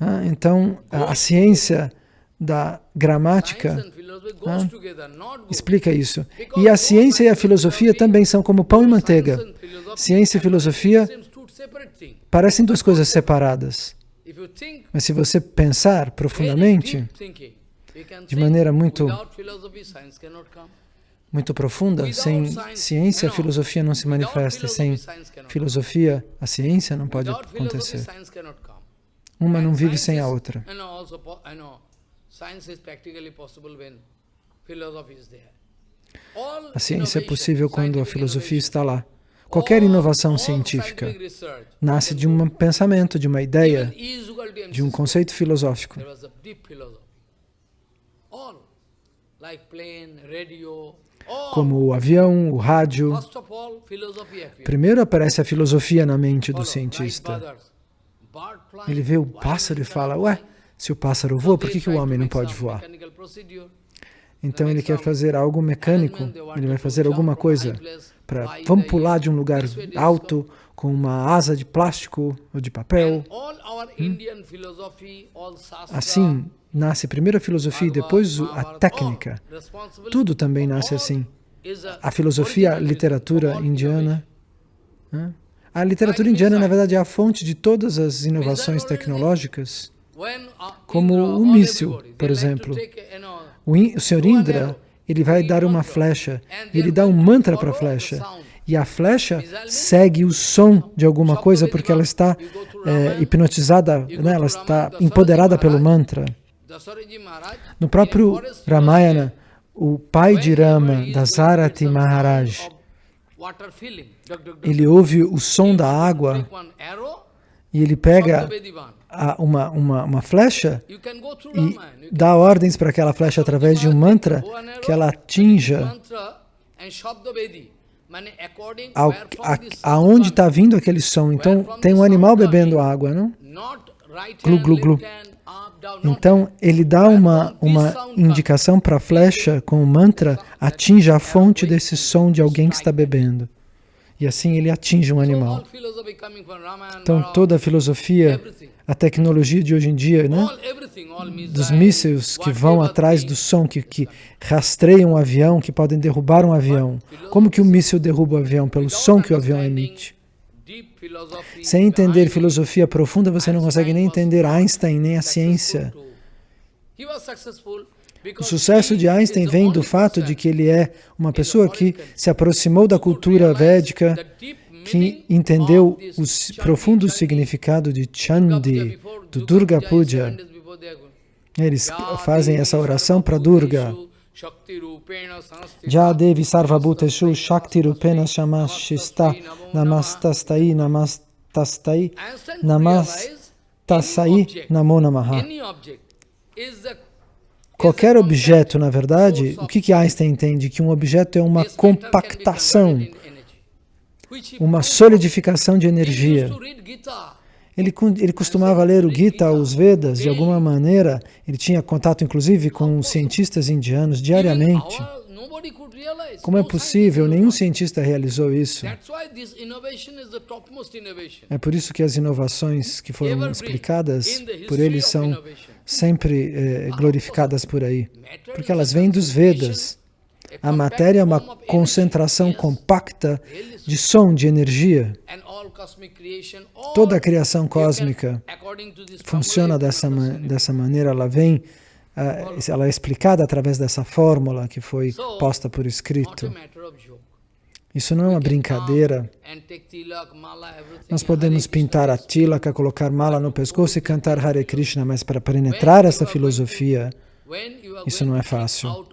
B: Ah, então, a, a, ciência da gramática ah, explica isso. E a ciência e a filosofia também são como pão e manteiga. Ciência e filosofia parecem duas coisas separadas. Mas se você pensar profundamente, de maneira muito, muito profunda. Sem ciência, a filosofia não se manifesta. Sem filosofia, a ciência não pode acontecer. Uma não vive sem a outra. A ciência é possível quando a filosofia está lá. Qualquer inovação científica nasce de um pensamento, de uma ideia, de um conceito filosófico como o avião, o rádio. Primeiro aparece a filosofia na mente do cientista. Ele vê o pássaro e fala, ué, se o pássaro voa, por que, que o homem não pode voar? Então ele quer fazer algo mecânico, ele vai fazer alguma coisa para... Vamos pular de um lugar alto com uma asa de plástico ou de papel. Hum? Assim, nasce primeiro a filosofia e depois a técnica. Tudo também nasce assim. a filosofia, a literatura indiana. A literatura indiana, na verdade, é a fonte de todas as inovações tecnológicas, como o míssil, por exemplo. O, o Sr. Indra, ele vai dar uma flecha, e ele dá um mantra para a flecha. E a flecha segue o som de alguma coisa porque ela está é, hipnotizada, né? ela está empoderada pelo mantra. No próprio Ramayana, o pai de Rama, Dasarati Maharaj, ele ouve o som da água e ele pega a, uma, uma, uma flecha e dá ordens para aquela flecha através de um mantra que ela atinja ao, a, aonde está vindo aquele som. Então, tem um animal bebendo água, não? Glu, glu, glu. Então, ele dá uma, uma indicação para a flecha com o mantra, atinja a fonte desse som de alguém que está bebendo. E assim ele atinge um animal. Então, toda a filosofia, a tecnologia de hoje em dia, né? dos mísseis que vão atrás do som, que, que rastreiam um avião, que podem derrubar um avião. Como que o míssil derruba o avião? Pelo som que o avião emite. Sem entender filosofia profunda, você não consegue nem entender Einstein, nem a ciência. O sucesso de Einstein vem do fato de que ele é uma pessoa que se aproximou da cultura védica, que entendeu o profundo significado de Chandi, do Durga Puja. Eles fazem essa oração para Durga. Jadevi Sarvabhuteshu Shakti Rupena Shamashista Namastastai Namastastai Namastasai Namo Namaha. Qualquer objeto, na verdade, o que, que Einstein entende? Que um objeto é uma compactação, uma solidificação de energia. Ele, ele costumava ler o Gita, os Vedas, de alguma maneira, ele tinha contato inclusive com cientistas indianos diariamente. Como é possível? Nenhum cientista realizou isso. É por isso que as inovações que foram explicadas por eles são sempre eh, glorificadas por aí, porque elas vêm dos Vedas. A matéria é uma concentração compacta de som, de energia. Toda a criação cósmica funciona dessa, dessa maneira, ela vem, uh, ela é explicada através dessa fórmula que foi posta por escrito. Isso não é uma brincadeira. Nós podemos pintar a tilaka, colocar mala no pescoço e cantar Hare Krishna, mas para penetrar essa filosofia, isso não é fácil.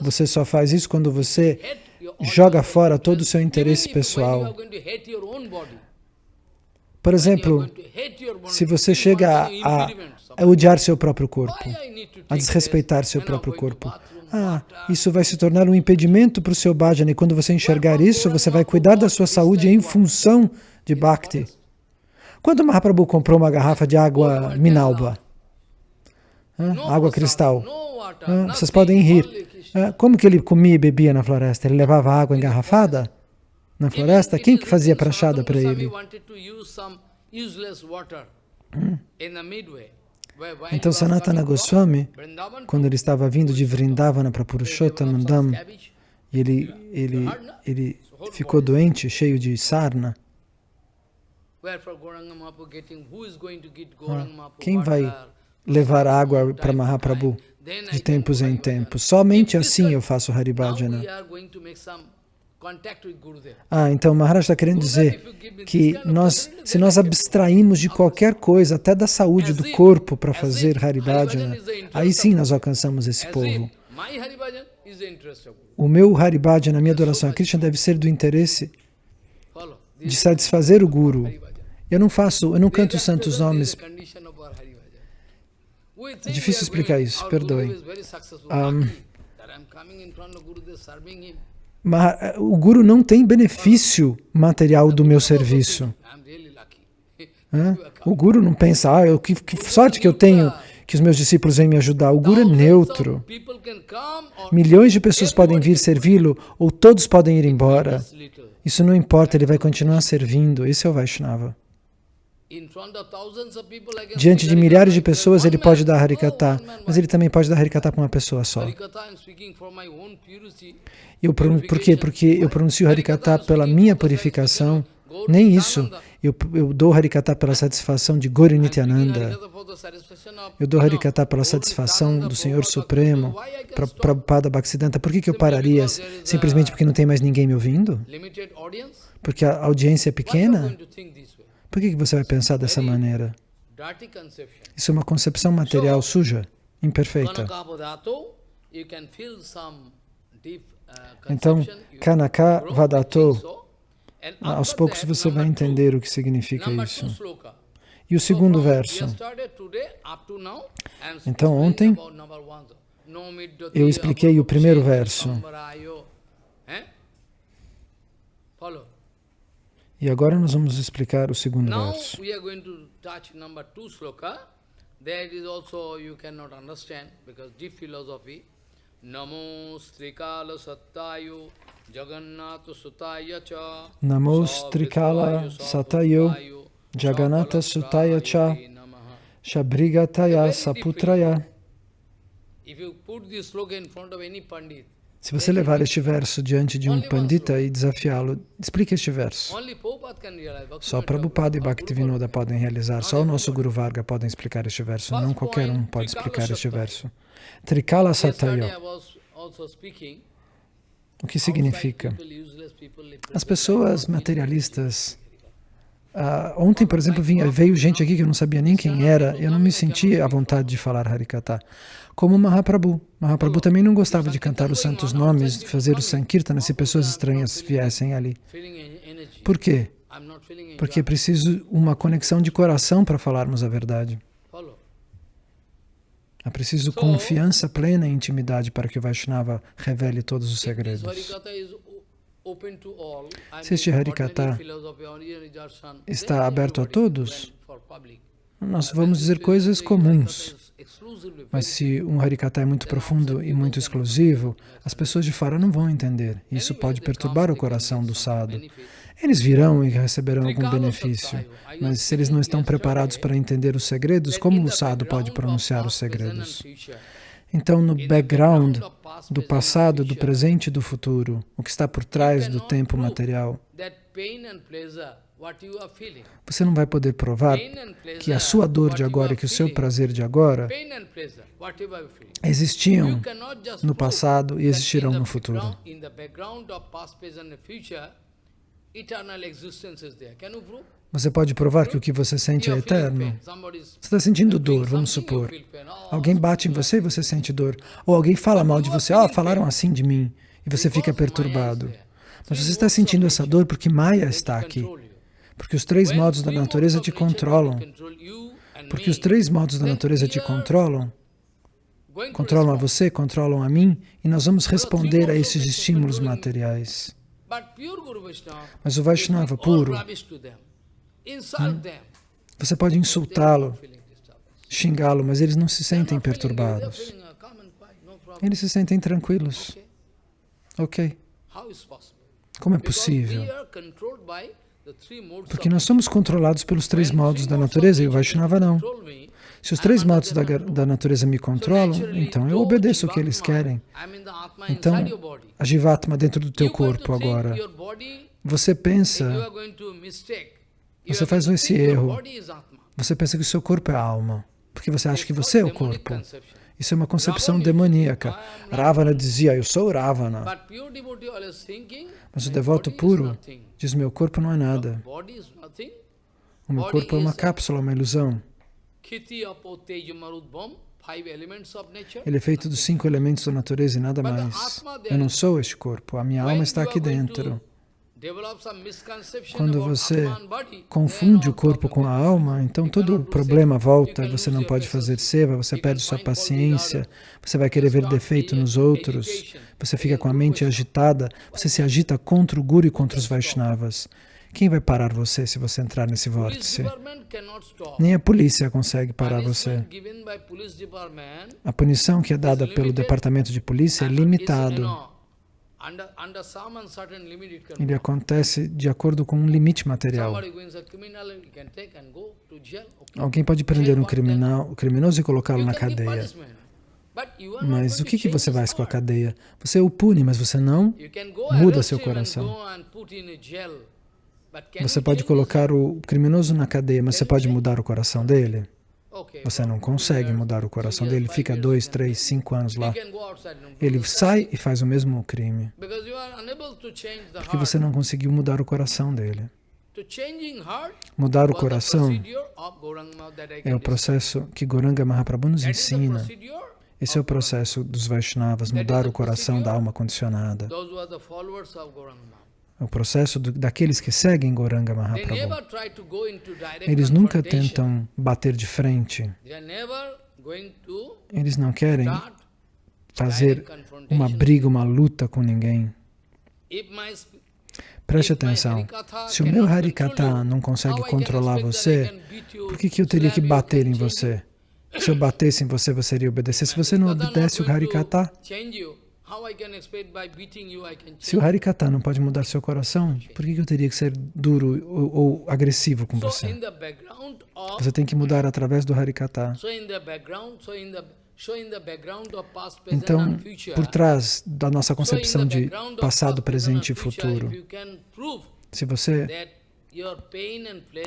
B: Você só faz isso quando você joga fora todo o seu interesse pessoal. Por exemplo, se você chega a, a odiar seu próprio corpo, a desrespeitar seu próprio corpo, ah, isso vai se tornar um impedimento para o seu bhajana e quando você enxergar isso, você vai cuidar da sua saúde em função de bhakti. Quando Mahaprabhu comprou uma garrafa de água minalba, água cristal, vocês podem rir. como que ele comia e bebia na floresta? Ele levava água engarrafada na floresta? Quem que fazia prachada para ele? Hum. Então Sanatana Goswami, quando ele estava vindo de Vrindavana para Purushottamandam, ele, ele, ele ficou doente, cheio de sarna. Ah, quem vai levar água para Mahaprabhu de tempos em tempos? Somente assim eu faço Haribhajana. Ah, então Maharaj está querendo dizer que nós, se nós abstraímos de qualquer coisa, até da saúde do corpo para fazer Haribhajana, aí sim nós alcançamos esse povo. O meu Haribhajana, a minha adoração a Krishna deve ser do interesse de satisfazer o Guru. Eu não faço, eu não canto santos nomes. É difícil explicar isso, perdoem. Um, mas eh, o Guru não tem benefício material do meu serviço. O Guru não pensa, ah, eu, que, que sorte que eu tenho que os meus discípulos vêm me ajudar. O Guru é neutro. Milhões de pessoas podem vir servi-lo ou todos podem ir embora. Isso não importa, ele vai continuar servindo. Esse é o Vaishnava. Diante de milhares de pessoas, ele pode dar Harikata, mas ele também pode dar Harikata para uma pessoa só. Eu, por quê? Porque eu pronuncio Harikata pela minha purificação, nem isso. Eu, eu dou Harikata pela satisfação de Gauri Nityananda. Eu dou Harikata pela satisfação do Senhor Supremo, para Prabhupada Bhaktisiddhanta. Por que, que eu pararia simplesmente porque não tem mais ninguém me ouvindo? Porque a audiência é pequena? Por que, você vai pensar dessa maneira? Isso é uma concepção material suja, imperfeita. Então, Kanaka Vadato, aos poucos você vai entender o que significa isso. E o segundo verso. Então, ontem, eu expliquei o primeiro verso. E agora nós vamos explicar o segundo verso. There is also you cannot understand because deep philosophy. Namo Strikala Sattayo Jagannatha Sutaya Cha. Namo Strikala Sattayo Jagannatha Sutaya Cha. Shabrigataya Saputraya. If you put this sloka in front of any pandit, se você levar este verso diante de um pandita e desafiá-lo, explique este verso. Só Prabhupada e Bhaktivinoda podem realizar, só o nosso Guru Varga podem explicar este verso, não qualquer um pode explicar este verso. Trikala Satayo. O que significa? As pessoas materialistas Uh, ontem, por exemplo, vinha, veio gente aqui que eu não sabia nem quem era, eu não me sentia à vontade de falar Harikata. Como Mahaprabhu. Mahaprabhu também não gostava de cantar os santos nomes, fazer o Sankirtana se pessoas estranhas viessem ali. Por quê? Porque é preciso uma conexão de coração para falarmos a verdade. É preciso confiança plena e intimidade para que o Vaishnava revele todos os segredos. Se este Harikata está aberto a todos, nós vamos dizer coisas comuns. Mas se um Harikata é muito profundo e muito exclusivo, as pessoas de fora não vão entender. Isso pode perturbar o coração do sadhu. Eles virão e receberão algum benefício, mas se eles não estão preparados para entender os segredos, como o sadhu pode pronunciar os segredos? Então, no background do passado, do presente e do futuro, o que está por trás do tempo material, você não vai poder provar que a sua dor de agora e que o seu prazer de agora existiam no passado e existirão no futuro. Você pode provar que o que você sente é eterno? Você está sentindo dor, vamos supor. Alguém bate em você e você sente dor. Ou alguém fala mal de você, ah, oh, falaram assim de mim, e você fica perturbado. Mas você está sentindo essa dor porque Maya está aqui. Porque os três modos da natureza te controlam. Porque os três modos da natureza te controlam. Controlam a você, controlam a mim, e nós vamos responder a esses estímulos materiais. Mas o Vaishnava puro, Hum. Você pode insultá-lo, xingá-lo, mas eles não se sentem perturbados. Eles se sentem tranquilos. Ok. Como é possível? Porque nós somos controlados pelos três modos da natureza e o Vaishnava não. Se os três modos da, da, natureza me controlam, então eu obedeço o que eles querem. Então, a Jivatma dentro do teu corpo agora, você pensa você faz esse erro. Você pensa que o seu corpo é a alma, porque você acha que você é o corpo. Isso é uma concepção demoníaca. Ravana dizia, eu sou Ravana. Mas o devoto puro diz, meu corpo não é nada. O meu corpo é uma cápsula, uma ilusão. Ele é feito dos cinco elementos da natureza e nada mais. Eu não sou este corpo, a minha alma está aqui dentro. Quando você confunde o corpo com a alma, então todo o problema volta, você não pode fazer seva, você perde sua paciência, você vai querer ver defeito nos outros, você fica com a mente agitada, você se agita contra o Guru e contra os Vaishnavas. Quem vai parar você se você entrar nesse vórtice? Nem a polícia consegue parar você. A punição que é dada pelo departamento de polícia é limitado. Ele acontece de acordo com um limite material. Alguém pode prender um criminal, criminoso e colocá-lo na cadeia. Mas o que, que você faz com a cadeia? Você o pune, mas você não muda seu coração. Você pode colocar o criminoso na cadeia, mas você pode mudar o coração dele? Você não consegue mudar o coração dele, fica dois, três, cinco anos lá. Ele sai e faz o mesmo crime. Porque você não conseguiu mudar o coração dele. Mudar o coração é o processo que Goranga Mahaprabhu nos ensina. Esse é o processo dos Vaishnavas, mudar o coração da alma condicionada. O processo do, daqueles que seguem Goranga Mahaprabhu. Eles nunca tentam bater de frente. Eles não querem fazer uma briga, uma luta com ninguém. Preste atenção, se o meu Harikata não consegue controlar você, por que, que eu teria que bater em você? Se eu batesse em você, você iria obedecer. Se você não obedece o Harikata, se o Harikata não pode mudar seu coração, por que eu teria que ser duro ou, ou agressivo com você? Você tem que mudar através do Harikata. Então, por trás da nossa concepção de passado, presente e futuro, se você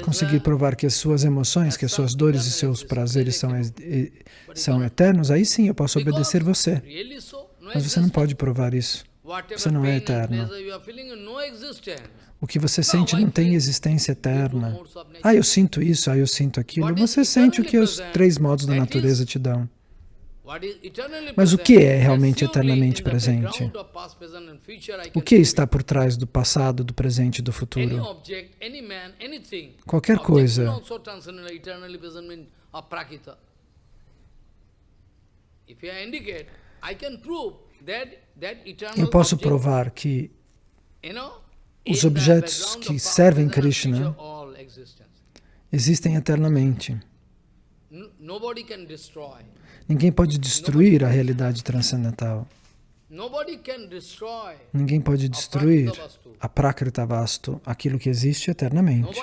B: conseguir provar que as suas emoções, que as suas dores e seus prazeres são, são eternos, aí sim eu posso obedecer você. Mas você não pode provar isso. Você não é eterno. O que você sente não tem existência eterna. Ah, eu sinto isso, ah, eu sinto aquilo. Você sente o que os três modos da natureza te dão. Mas o que é realmente eternamente presente? O que está por trás do passado, do presente e do futuro? Qualquer coisa. Eu posso provar que os objetos que servem Krishna existem eternamente. Ninguém pode destruir a realidade transcendental. Ninguém pode destruir a Prakrita Vastu, aquilo que existe eternamente.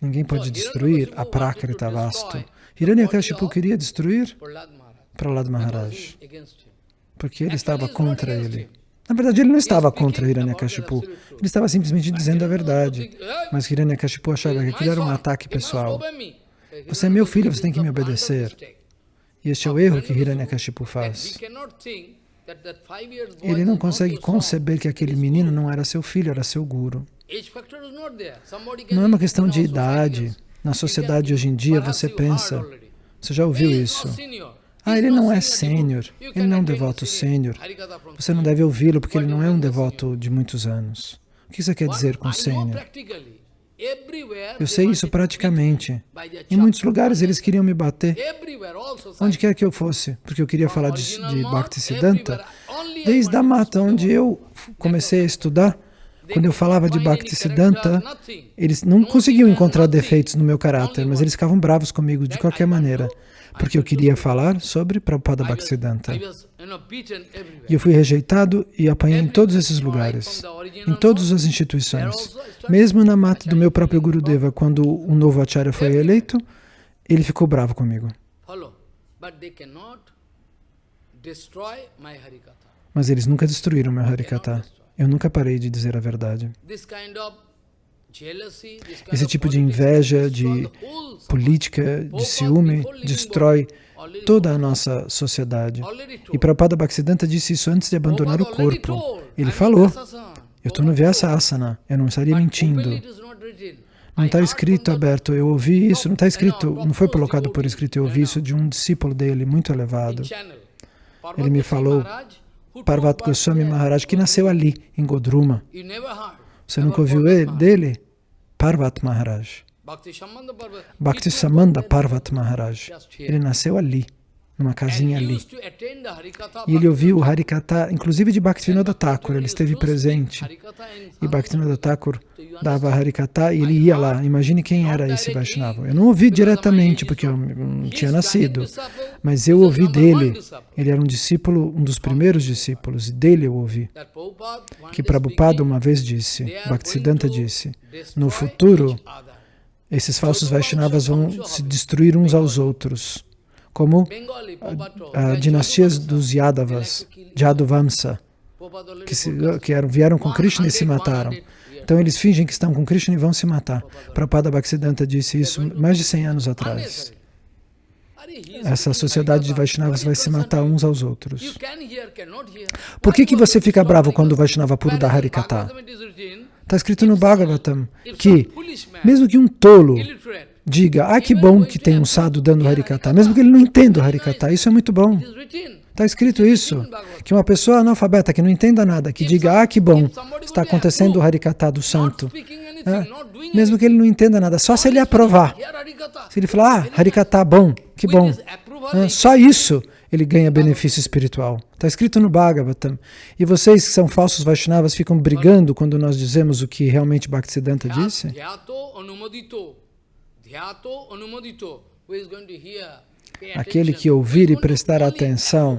B: Ninguém pode destruir a Prakrita Vastu. Hiranyakashipu queria destruir Prahlad Maharaj, porque ele estava contra ele. Na verdade, ele não estava contra Hiranyakashipu, ele estava simplesmente dizendo a verdade. Mas Hiranyakashipu achava que aquilo era um ataque pessoal. Você é meu filho, você tem que me obedecer. E este é o erro que Hiranyakashipu faz. Ele não consegue conceber que aquele menino não era seu filho, era seu guru. Não é uma questão de idade. Na sociedade hoje em dia, você pensa, você já ouviu isso? Ah, ele não é sênior, ele não é um devoto sênior. Você não deve ouvi-lo porque ele não é um devoto de muitos anos. O que você quer dizer com sênior? Eu sei isso praticamente. Em muitos lugares eles queriam me bater, onde quer que eu fosse, porque eu queria falar de, de Bhaktisiddhanta. Desde a mata onde eu comecei a estudar, quando eu falava de Bhaktisiddhanta, eles não conseguiam encontrar defeitos no meu caráter, mas eles ficavam bravos comigo de qualquer maneira porque eu queria falar sobre Prabhupada Bhaktisiddhanta. E eu fui rejeitado e apanhei em todos esses lugares, em todas as instituições. Mesmo na mata do meu próprio Gurudeva, quando um novo Acharya foi eleito, ele ficou bravo comigo. Mas eles nunca destruíram meu Harikata. Eu nunca parei de dizer a verdade. Esse tipo de inveja, de política, de ciúme, destrói toda a nossa sociedade. E Prabhupada Bhaktisiddhanta disse isso antes de abandonar o corpo. Ele falou, eu estou no Vyasa Asana, eu não estaria mentindo. Não está escrito aberto, eu ouvi isso, não está escrito, não foi colocado por escrito, eu ouvi isso de um discípulo dele, muito elevado. Ele me falou, Parvat Goswami Maharaj, que nasceu ali, em Godruma. Você nunca ouviu ele, dele? Parvat Maharaj. Bhakti Samanda Parvat Maharaj. Ele nasceu ali. Numa casinha ali. E ele ouviu o Harikata, inclusive de Bhaktivinoda Thakur, ele esteve presente. E Bhaktivinoda Thakur dava Harikata e ele ia lá. Imagine quem era esse Vaishnava. Eu não ouvi diretamente, porque eu não tinha nascido, mas eu ouvi dele. Ele era um discípulo, um dos primeiros discípulos, e dele eu ouvi. Que Prabhupada uma vez disse, Bhaktisiddhanta disse, no futuro, esses falsos Vaishnavas vão se destruir uns aos outros como a, a dinastias dos Yadavas, Jaduvamsa, que, se, que eram, vieram com Krishna e se mataram. Então eles fingem que estão com Krishna e vão se matar. Prabhupada Bhaktisiddhanta disse isso mais de 100 anos atrás. Essa sociedade de Vaishnavas vai se matar uns aos outros. Por que, que você fica bravo quando o Vaishnava puro dá Harikata? Está escrito no Bhagavatam que, mesmo que um tolo diga, ah, que bom que tem um sadhu dando Harikata, mesmo que ele não entenda o Harikata, isso é muito bom. Está escrito isso, que uma pessoa analfabeta que não entenda nada, que diga, ah, que bom, está acontecendo o Harikata do santo. É, mesmo que ele não entenda nada, só se ele aprovar. Se ele falar, ah, Harikata, bom, que bom. É, só isso ele ganha benefício espiritual. Está escrito no Bhagavatam. E vocês que são falsos Vaishnavas ficam brigando quando nós dizemos o que realmente Bhaktisiddhanta disse? Aquele que ouvir e prestar atenção,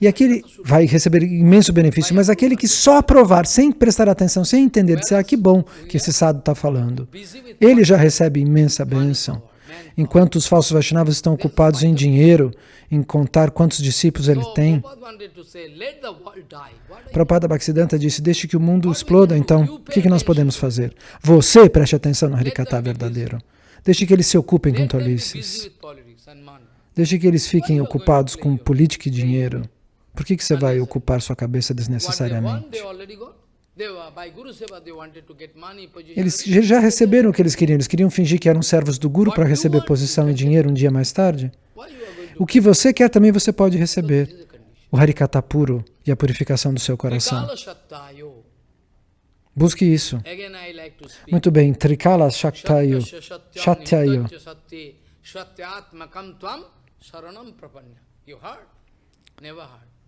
B: e aquele vai receber imenso benefício, mas aquele que só aprovar, sem prestar atenção, sem entender, dizer, ah, que bom que esse sábio está falando, ele já recebe imensa bênção. Enquanto os falsos Vaishnavas estão ocupados em dinheiro, em contar quantos discípulos ele tem. Prabhupada Bhaktisiddhanta disse, deixe que o mundo exploda, então, o que, que nós podemos fazer? Você preste atenção no Harikata verdadeiro. Deixe que eles se ocupem com tolices. Deixe que eles fiquem ocupados com política e dinheiro. Por que, que você vai ocupar sua cabeça desnecessariamente? Eles já receberam o que eles queriam. Eles queriam fingir que eram servos do Guru para receber posição e dinheiro um dia mais tarde. O que você quer também você pode receber. O Harikata puro e a purificação do seu coração. Busque isso. Muito bem, Trikala Shaktayo, Shatyayo.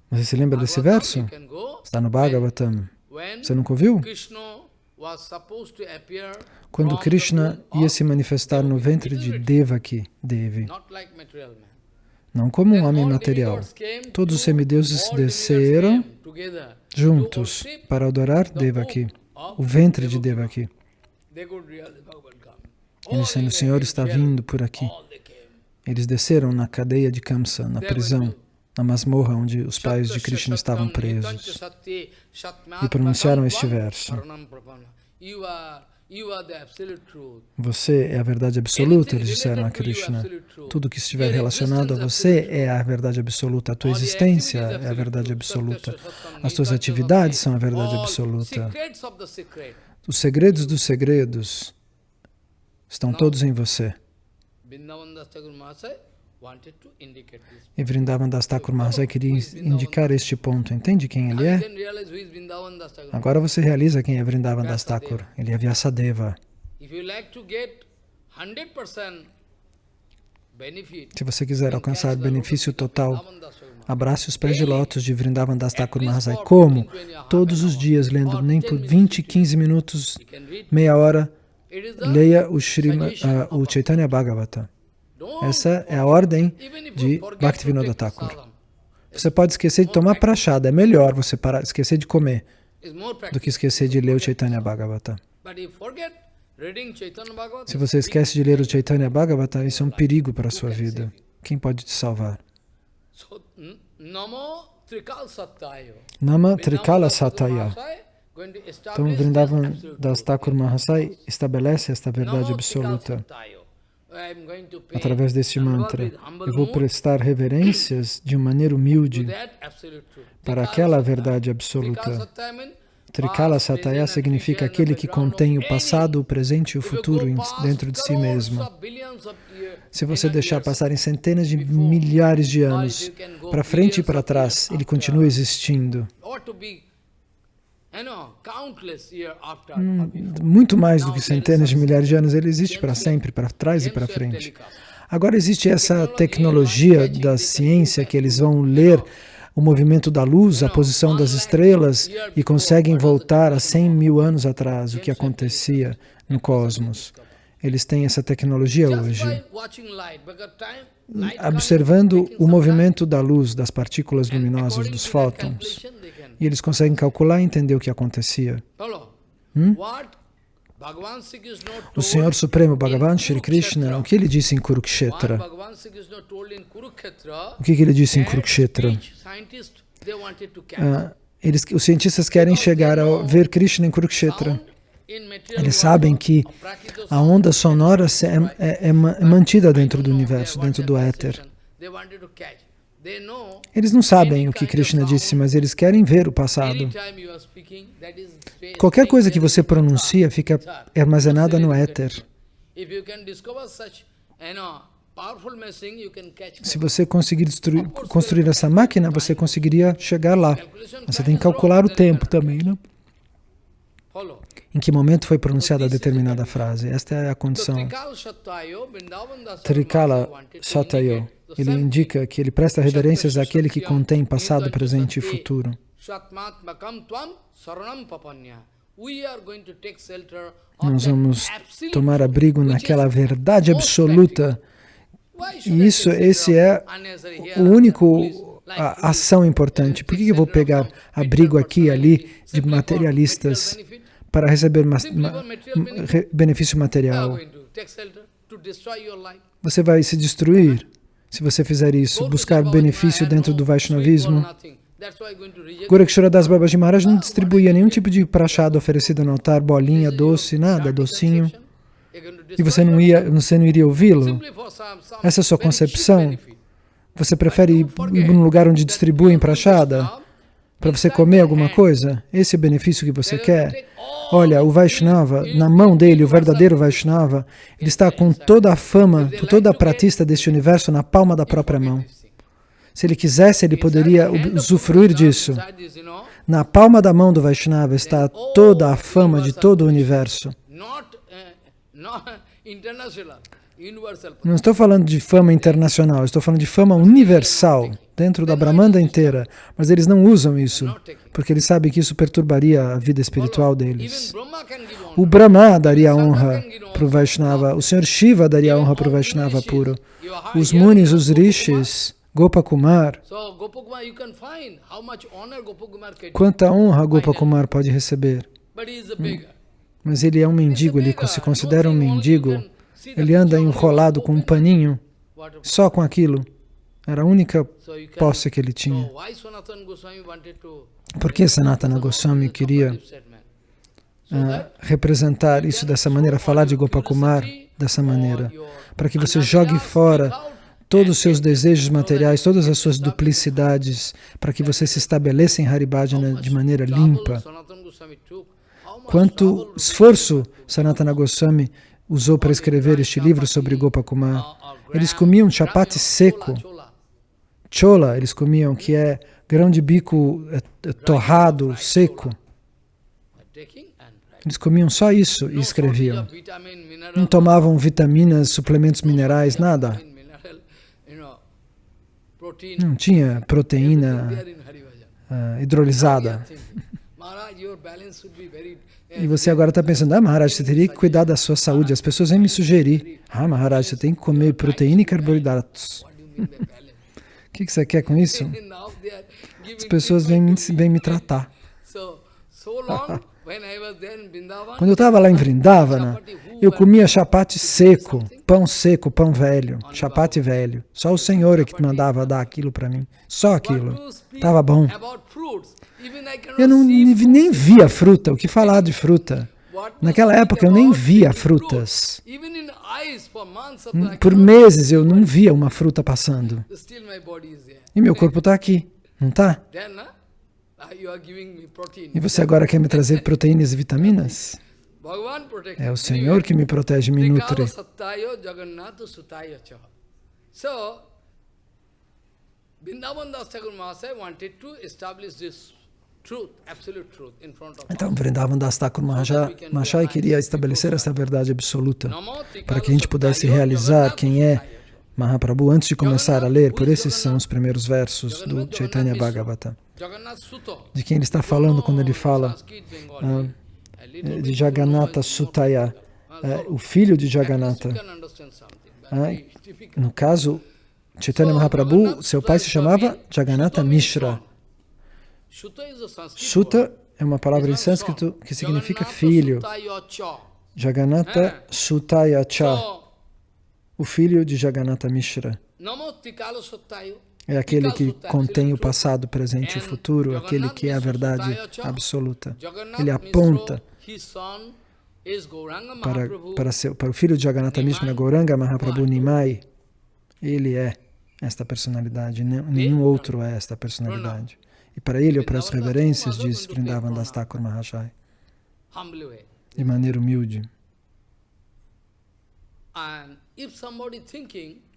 B: Você se lembra desse verso? Está no Bhagavatam. Você nunca ouviu? Quando Krishna ia se manifestar no ventre de Devaki, Devi, não como um homem material, todos os semideuses desceram juntos para adorar Devaki o ventre de Devaki. Ele dizendo, o Senhor está vindo por aqui. Eles desceram na cadeia de Kamsa, na prisão, na masmorra onde os pais de Krishna estavam presos. E pronunciaram este verso. Você é a verdade absoluta, eles disseram a Krishna. Tudo que estiver relacionado a você é a verdade absoluta. A tua existência é a verdade absoluta. As tuas atividades são a verdade absoluta. Os segredos dos segredos estão todos em você. E Vrindavan Das Thakur Mahasaya queria indicar este ponto. Entende quem ele é? Agora você realiza quem é Vrindavan Das Thakur. Ele é Vyasadeva. Se você quiser alcançar benefício total, abrace os pés de lótus de Vrindavan Das Thakur Mahasaya. Como? Todos os dias, lendo nem por 20, 15 minutos, meia hora, leia o, Shrima, uh, o Chaitanya Bhagavata. Essa é a ordem de Bhaktivinoda Thakur. Você pode esquecer de tomar prachada, é melhor você parar, esquecer de comer do que esquecer de ler o Chaitanya Bhagavata. Se você esquece de ler o Chaitanya Bhagavata, isso é um perigo para a sua vida. Quem pode te salvar? Nama Trikala Sataya. Então, Vrindavan Das Thakur Mahasai estabelece esta verdade absoluta através deste mantra. Eu vou prestar reverências de maneira humilde para aquela verdade absoluta. Trikala Sataya significa aquele que contém o passado, o presente e o futuro dentro de si mesmo. Se você deixar passarem centenas de milhares de anos para frente e para trás, ele continua existindo. Hum, muito mais do que centenas de milhares de anos, ele existe para sempre, para trás e para frente. Agora existe essa tecnologia da ciência que eles vão ler o movimento da luz, a posição das estrelas e conseguem voltar a 100 mil anos atrás, o que acontecia no cosmos. Eles têm essa tecnologia hoje. Observando o movimento da luz, das partículas luminosas, dos fótons, e eles conseguem calcular e entender o que acontecia. Hum? O Senhor Supremo Bhagavan Shri Krishna, o que ele disse em Kurukshetra? O que, ele disse em Kurukshetra? Ah, eles, os cientistas querem chegar a ver Krishna em Kurukshetra. Eles sabem que a onda sonora é, é, é mantida dentro do universo, dentro do éter. Eles não sabem o que Krishna disse, mas eles querem ver o passado. Qualquer coisa que você pronuncia fica armazenada no éter. Se você conseguir destruir, construir essa máquina, você conseguiria chegar lá. Você tem que calcular o tempo também, né? Em que momento foi pronunciada determinada frase? Esta é a condição. Trikala Satayo. Ele indica que ele presta reverências àquele que contém passado, presente e futuro. Nós vamos tomar abrigo naquela verdade absoluta. E isso, esse é o único a ação importante. Por que eu vou pegar abrigo aqui e ali de materialistas para receber ma ma benefício material? Você vai se destruir se você fizer isso, buscar benefício dentro do Vaishnavismo. Gorakshara Das Babaji Maharaj não distribuía nenhum tipo de prachado oferecido no altar, bolinha, doce, nada, docinho. E você não, ia, você não iria ouvi-lo? Essa é a sua concepção? Você prefere ir, ir num lugar onde distribuem prachada? Para você comer alguma coisa? Esse é o benefício que você quer? Olha, o Vaishnava, na mão dele, o verdadeiro Vaishnava, ele está com toda a fama, toda a pratista deste universo na palma da própria mão. Se ele quisesse, ele poderia usufruir disso. Na palma da mão do Vaishnava está toda a fama de todo o universo. Não estou falando de fama internacional, estou falando de fama universal, dentro da Brahmanda inteira. Mas eles não usam isso, porque eles sabem que isso perturbaria a vida espiritual deles. O Brahma daria honra para o Vaishnava, o Senhor Shiva daria honra para o Vaishnava puro. Os Munis, os Rishis, Gopakumar. Quanta honra Gopakumar pode receber? Mas ele é um mendigo, ele se considera um mendigo ele anda enrolado com um paninho, só com aquilo. Era a única posse que ele tinha. Por que Sanatana Goswami queria uh, representar isso dessa maneira, falar de Gopakumar dessa maneira? Para que você jogue fora todos os seus desejos materiais, todas as suas duplicidades, para que você se estabeleça em Haribhajana de maneira limpa. Quanto esforço Sanatana Goswami usou para escrever este livro sobre Gopakumar. Eles comiam chapati seco, chola, eles comiam, que é grão de bico é, é, torrado, seco. Eles comiam só isso e escreviam. Não tomavam vitaminas, suplementos minerais, nada. Não tinha proteína uh, hidrolisada. E você agora está pensando, ah, Maharaj, você teria que cuidar da sua saúde. As pessoas vêm me sugerir, ah, Maharaj, você tem que comer proteína e carboidratos. O que, que você quer com isso? As pessoas vêm me, vêm me tratar. Quando eu estava lá em Vrindavana, eu comia chapate seco, pão seco, pão velho, chapate velho. Só o Senhor é que mandava dar aquilo para mim. Só aquilo. Estava bom. Eu não nem via fruta, o que falar de fruta? Naquela época eu nem via frutas. Por meses eu não via uma fruta passando. E meu corpo está aqui, não está? E você agora quer me trazer proteínas e vitaminas? É o Senhor que me protege e me nutre. Então, Vrindavan Das Thakur Mahashaya queria estabelecer essa verdade absoluta para que a gente pudesse realizar quem é Mahaprabhu, antes de começar a ler, por esses são os primeiros versos do Chaitanya Bhagavata. De quem ele está falando quando ele fala ah, de Jagannatha Sutaya, o filho de Jagannatha. No caso, Chaitanya Mahaprabhu, seu pai se chamava Jagannatha Mishra. Suta é uma palavra em sânscrito que significa filho. Jagannatha Sutaya Cha, o filho de Jagannatha Mishra. É aquele que contém o passado, presente e futuro, aquele que é a verdade absoluta. Ele aponta para, para, seu, para o filho de Jagannatha Mishra, Gauranga Mahaprabhu Nimai. Ele é esta personalidade, nenhum outro é esta personalidade. E para ele eu presto reverências, diz Vrindavan Das Thakur Mahashai, de maneira humilde.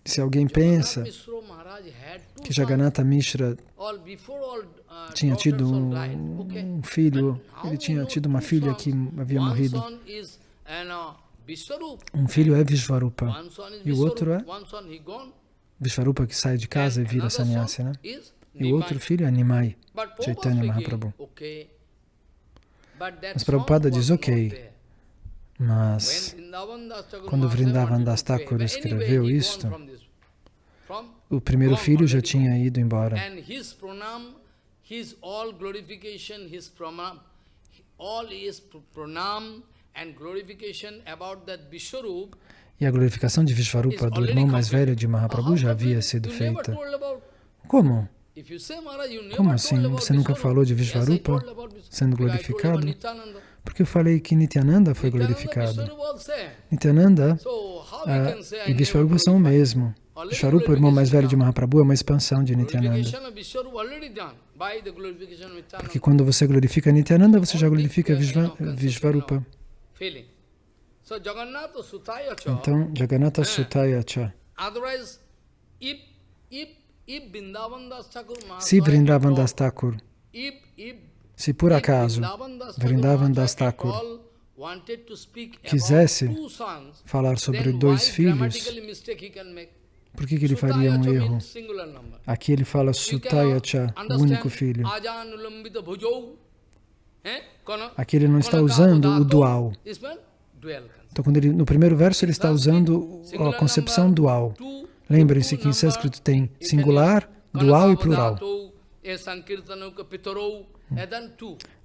B: Se alguém pensa que Jagannatha Mishra tinha tido um, filho, ele tinha tido uma filha que havia morrido. Um filho é Vishvarupa e o outro é Vishvarupa que sai de casa e vira sannyasi, né? E o outro filho é Nimai, Chaitanya Mahaprabhu. Mas Prabhupada diz, ok, mas quando Vrindavan Das Thakur escreveu isto, o primeiro filho já tinha ido embora. E a glorificação de Vishvarupa, do irmão mais velho de Mahaprabhu, já havia sido feita. Como? Como assim? Você nunca falou de Vishvarupa sendo glorificado? Porque eu falei que Nityananda foi glorificado. Nityananda ah, e Vishvarupa são o mesmo. Vishvarupa, o irmão mais velho de Mahaprabhu, é uma expansão de Nityananda. Porque quando você glorifica Nityananda, você já glorifica Vishvarupa. Então, Jagannatha Sutaya Cha. Se Vrindavan Das Thakur. Se por acaso Vrindavan Das Thakur quisesse falar sobre dois filhos, por que, que ele faria um erro? Aqui ele fala Sutayacha, o único filho. Aqui ele não está usando o dual. Então, quando ele, no primeiro verso, ele está usando a concepção dual. Lembrem-se que em sânscrito tem singular, dual e plural.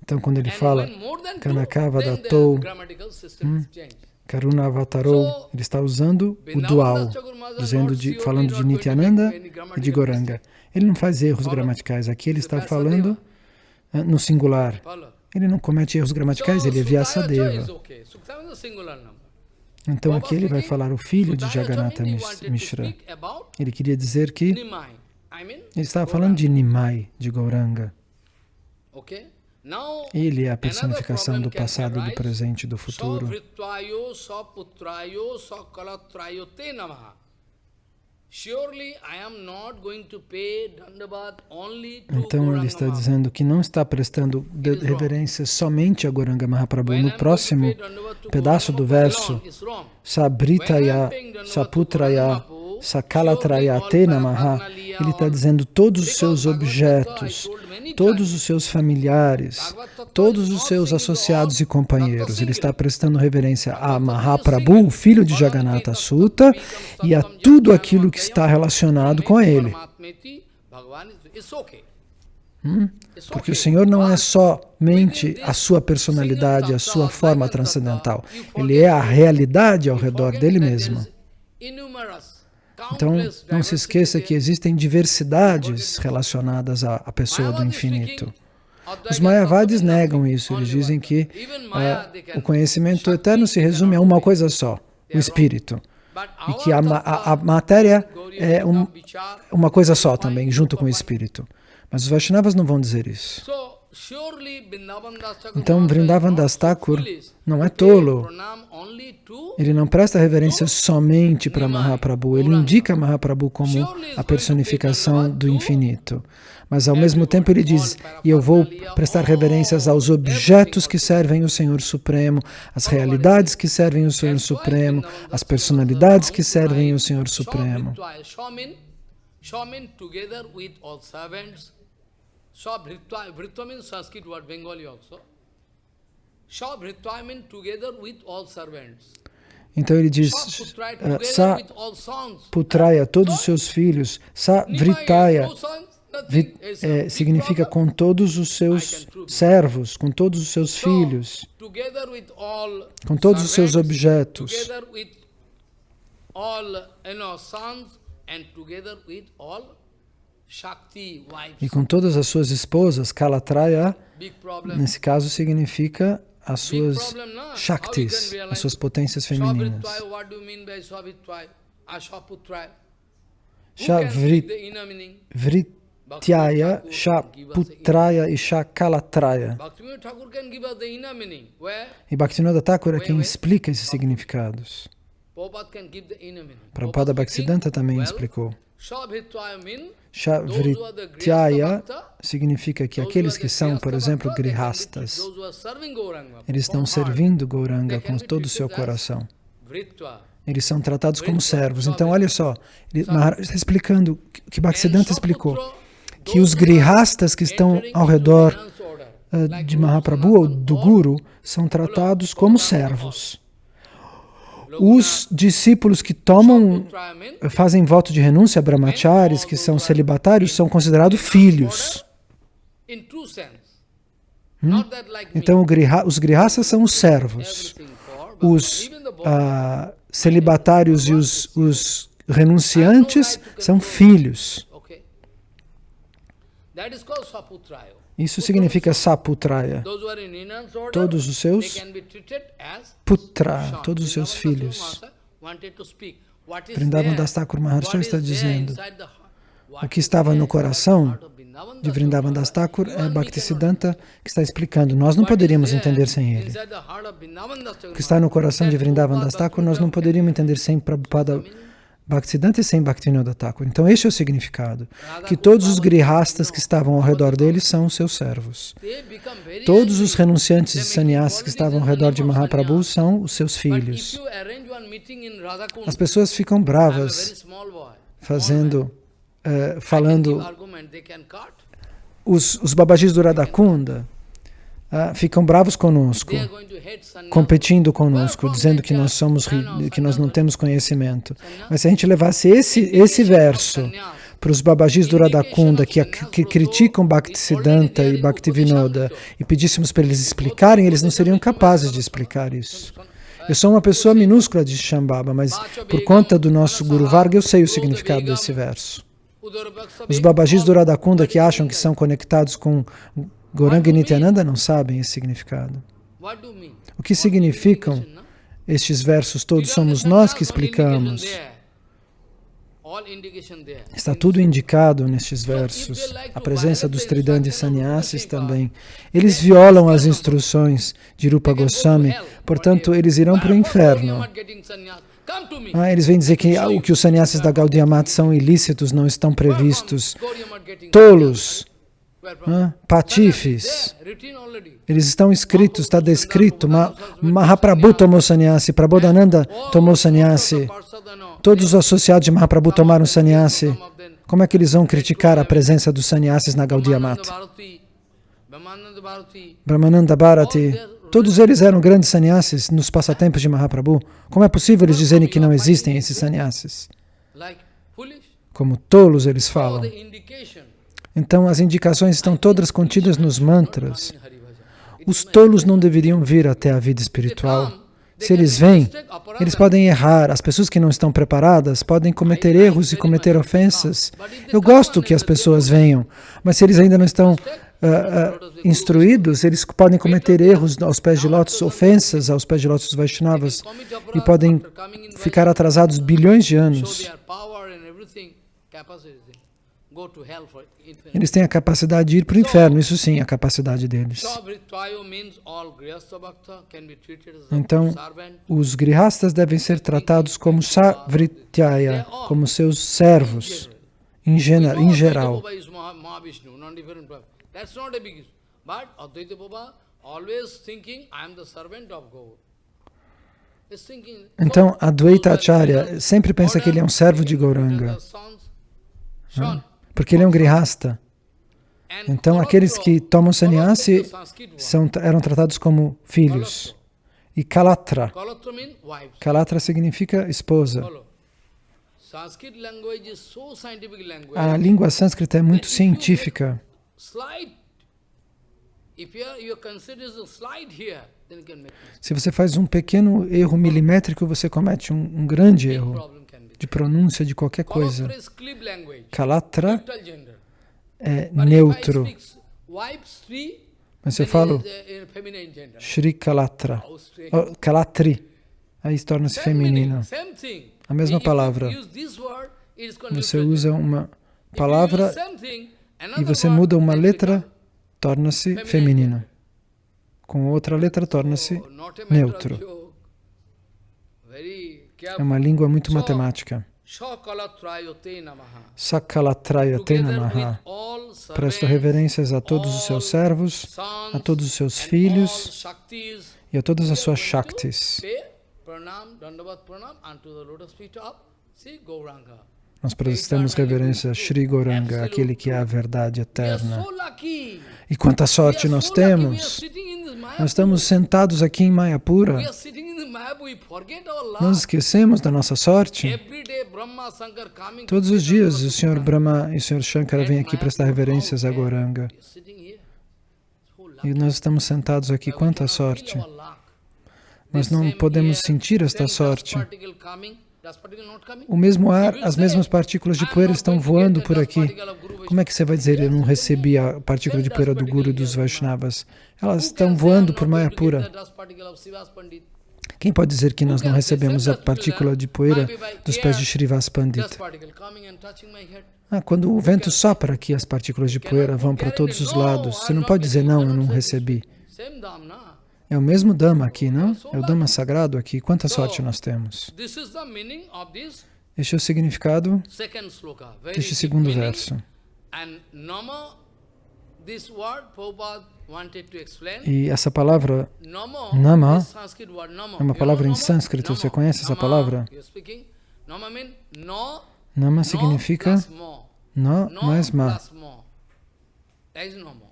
B: Então, quando ele fala Kanakava Datou, hum, Karuna Avatarou, ele está usando o dual, dizendo de, falando de Nityananda e de Goranga. Ele não faz erros gramaticais. Aqui ele está falando uh, no singular. Ele não comete erros gramaticais, ele é Vyasadeva. Então aqui ele vai falar o filho de Jagannatha Mishra. Ele queria dizer que ele estava falando de Nimai, de Gauranga. Ele é a personificação do passado, do presente e do futuro. Então ele está dizendo que não está prestando reverência somente a Goranga Mahaprabhu. No próximo pedaço do verso, Sabritaya, Saputraya, Sakalatrayate Namaha, ele está dizendo todos os seus objetos, todos os seus familiares, todos os seus associados e companheiros. Ele está prestando reverência a Mahaprabhu, filho de Jagannatha Sutta, e a tudo aquilo que está relacionado com ele. Hum? Porque o Senhor não é somente a sua personalidade, a sua forma transcendental. Ele é a realidade ao redor dele mesmo. Então, não se esqueça que existem diversidades relacionadas à, à pessoa do infinito. Os Mayavadis negam isso, eles dizem que uh, o conhecimento eterno se resume a uma coisa só, o espírito. E que a, a, a matéria é um, uma coisa só também, junto com o espírito. Mas os Vaishnavas não vão dizer isso. Então, Vrindavan Das Thakur não é tolo. Ele não presta reverência somente para Mahaprabhu. Ele indica Mahaprabhu como a personificação do infinito. Mas, ao mesmo tempo, ele diz, e eu vou prestar reverências aos objetos que servem o Senhor Supremo, as realidades que servem o Senhor Supremo, as personalidades que servem o Senhor Supremo. Shabhritva, Bhritva means Sanskrit word, Bengali also. Shabhritva means together with all servants. Então ele diz, uh, Sa Putraya, todos os seus filhos, Sa Vritaya, é, significa com todos os seus servos, com todos os seus filhos, com todos os seus objetos, e com todas as suas esposas, Kalatraya, nesse caso, significa as suas Shaktis, as suas potências femininas. Shvrityaya, Shaputraya e Shakalatraya. E Bhaktivinoda Thakur é quem explica esses significados. Prabhupada Bhaktisiddhanta também explicou. Shavrityaya significa que aqueles que são, por exemplo, grihastas, eles estão servindo Gauranga com todo o seu coração. Eles são tratados como servos. Então, olha só, ele, está explicando o que Bhaktisiddhanta explicou, que os grihastas que estão ao redor uh, de Mahaprabhu ou do Guru são tratados como servos. Os discípulos que tomam, fazem voto de renúncia, brahmacharis, que são celibatários, são considerados filhos. Hum? Então, os grihasas são os servos. Os ah, celibatários e os, os renunciantes são filhos. Isso significa saputraya. Todos os seus putra, todos os seus filhos. Vrindavan Das Thakur Maharshi está dizendo o que estava no coração de Vrindavan Das Thakur é Bhaktisiddhanta que está explicando. Nós não poderíamos entender sem ele. O que está no coração de Vrindavan Das Thakur nós não poderíamos entender sem Prabhupada Bhaktisiddhanta e sem Bhaktivinoda Thakur. Então, este é o significado. Que todos os grihastas que estavam ao redor dele são seus servos. Todos os renunciantes e sannyasis que estavam ao redor de Mahaprabhu são os seus filhos. As pessoas ficam bravas fazendo, uh, falando os, os babajis do Radhakunda ah, ficam bravos conosco, competindo conosco, dizendo que nós somos que nós não temos conhecimento. Mas se a gente levasse esse esse verso para os babajis do Radhakunda que, que criticam Bhaktisiddhanta e Bhaktivinoda e pedíssemos para eles explicarem, eles não seriam capazes de explicar isso. Eu sou uma pessoa minúscula de Shambhava, mas por conta do nosso Guru Varga eu sei o significado desse verso. Os babajis do Radhakunda que acham que são conectados com Goranga e Nityananda não sabem esse significado. O que significam estes versos todos? Somos nós que explicamos. Está tudo indicado nestes versos. A presença dos Tridandi Sannyasis também. Eles violam as instruções de Rupa Goswami, portanto, eles irão para o inferno. Ah, eles vêm dizer que o que os sannyasis da Gaudiya Mat são ilícitos, não estão previstos. Tolos patifes. Eles estão escritos, está descrito. Mahaprabhu tomou sannyasi, Prabodhananda tomou sannyasi. Todos os associados de Mahaprabhu tomaram sannyasi. Como é que eles vão criticar a presença dos sannyasis na Gaudiya Mata? Brahmananda Bharati, todos eles eram grandes sannyasis nos passatempos de Mahaprabhu. Como é possível eles dizerem que não existem esses sannyasis? Como tolos eles falam. Então as indicações estão todas contidas nos mantras. Os tolos não deveriam vir até a vida espiritual. Se eles vêm, eles podem errar. As pessoas que não estão preparadas podem cometer erros e cometer ofensas. Eu gosto que as pessoas venham, mas se eles ainda não estão uh, uh, instruídos, eles podem cometer erros aos pés de lótus, ofensas aos pés de lótus Vaishnavas, e podem ficar atrasados bilhões de anos.
A: Eles têm a capacidade de ir para o inferno, isso sim, a capacidade deles. Então, os grihastas devem ser tratados como savrityaya, como seus servos, em, em geral. Então, Advaita Acharya sempre pensa que ele é um servo de Gauranga, porque ele é um grihasta. Então, aqueles que tomam sannyasi são, eram tratados como filhos. E Kalatra, Kalatra significa esposa. A língua sânscrita é muito científica. Se você faz um pequeno erro milimétrico, você comete um, um grande erro de pronúncia de qualquer coisa. Kalatra é neutro. Mas se eu falo Shri Kalatra, oh, Kalatri, aí torna-se feminino. A mesma palavra. Você usa uma palavra e você muda uma letra, torna-se feminino. Com outra letra, torna-se neutro. É uma língua muito matemática. Sakalatrayate Namaha. Presto reverências a todos os seus servos, a todos os seus filhos e a todas as suas Shaktis. Nós prestamos reverência a Sri Goranga, aquele que é a verdade eterna. E quanta sorte nós temos! Nós estamos sentados aqui em Mayapura. Nós esquecemos da nossa sorte. Todos os dias o Senhor Brahma e o Senhor Shankara vêm aqui prestar reverências a Goranga. E nós estamos sentados aqui, quanta sorte! Mas não podemos sentir esta sorte. O mesmo ar, as mesmas partículas de poeira estão voando por aqui. Como é que você vai dizer, eu não recebi a partícula de poeira do Guru dos Vaishnavas? Elas estão voando por Mayapura. Quem pode dizer que nós não recebemos a partícula de poeira dos pés de Srivas Pandit? Ah, quando o vento sopra aqui, as partículas de poeira vão para todos os lados. Você não pode dizer, não, eu não recebi. É o mesmo Dhamma aqui, não? É o Dhamma sagrado aqui. Quanta sorte nós temos. Este é o significado deste segundo verso. E essa palavra, Nama, é uma palavra em sânscrito. Você conhece essa palavra? Nama significa no mais ma. No, no mean no. Ma mean false ego.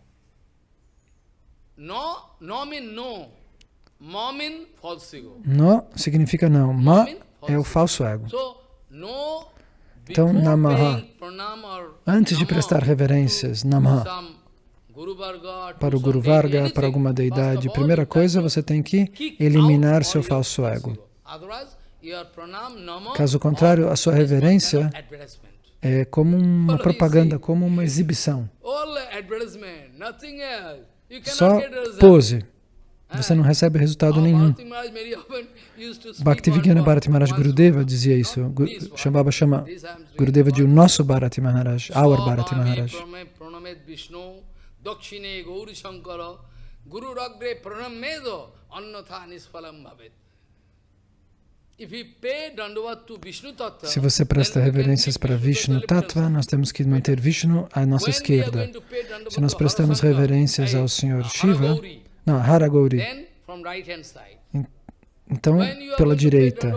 A: No significa não. Ma é o falso ego. Então, Namaha. Antes de prestar reverências, Namaha, para o Guru Varga, para alguma deidade, primeira coisa, você tem que eliminar seu falso ego. Caso contrário, a sua reverência é como uma propaganda, como uma exibição. Só pose. Você não recebe resultado nenhum. Bhaktivedanta Bharati Maharaj Gurudeva dizia isso. Shambhava chama Gurudeva de o nosso Bharati Maharaj, our Bharati Maharaj. Guru Ragre Pranamedo Annatha Nispalam Bhavet. Se você presta reverências para Vishnu Tattva, nós temos que manter Vishnu à nossa esquerda. Se nós prestamos reverências ao Senhor Shiva, não, Haragauri, então pela direita.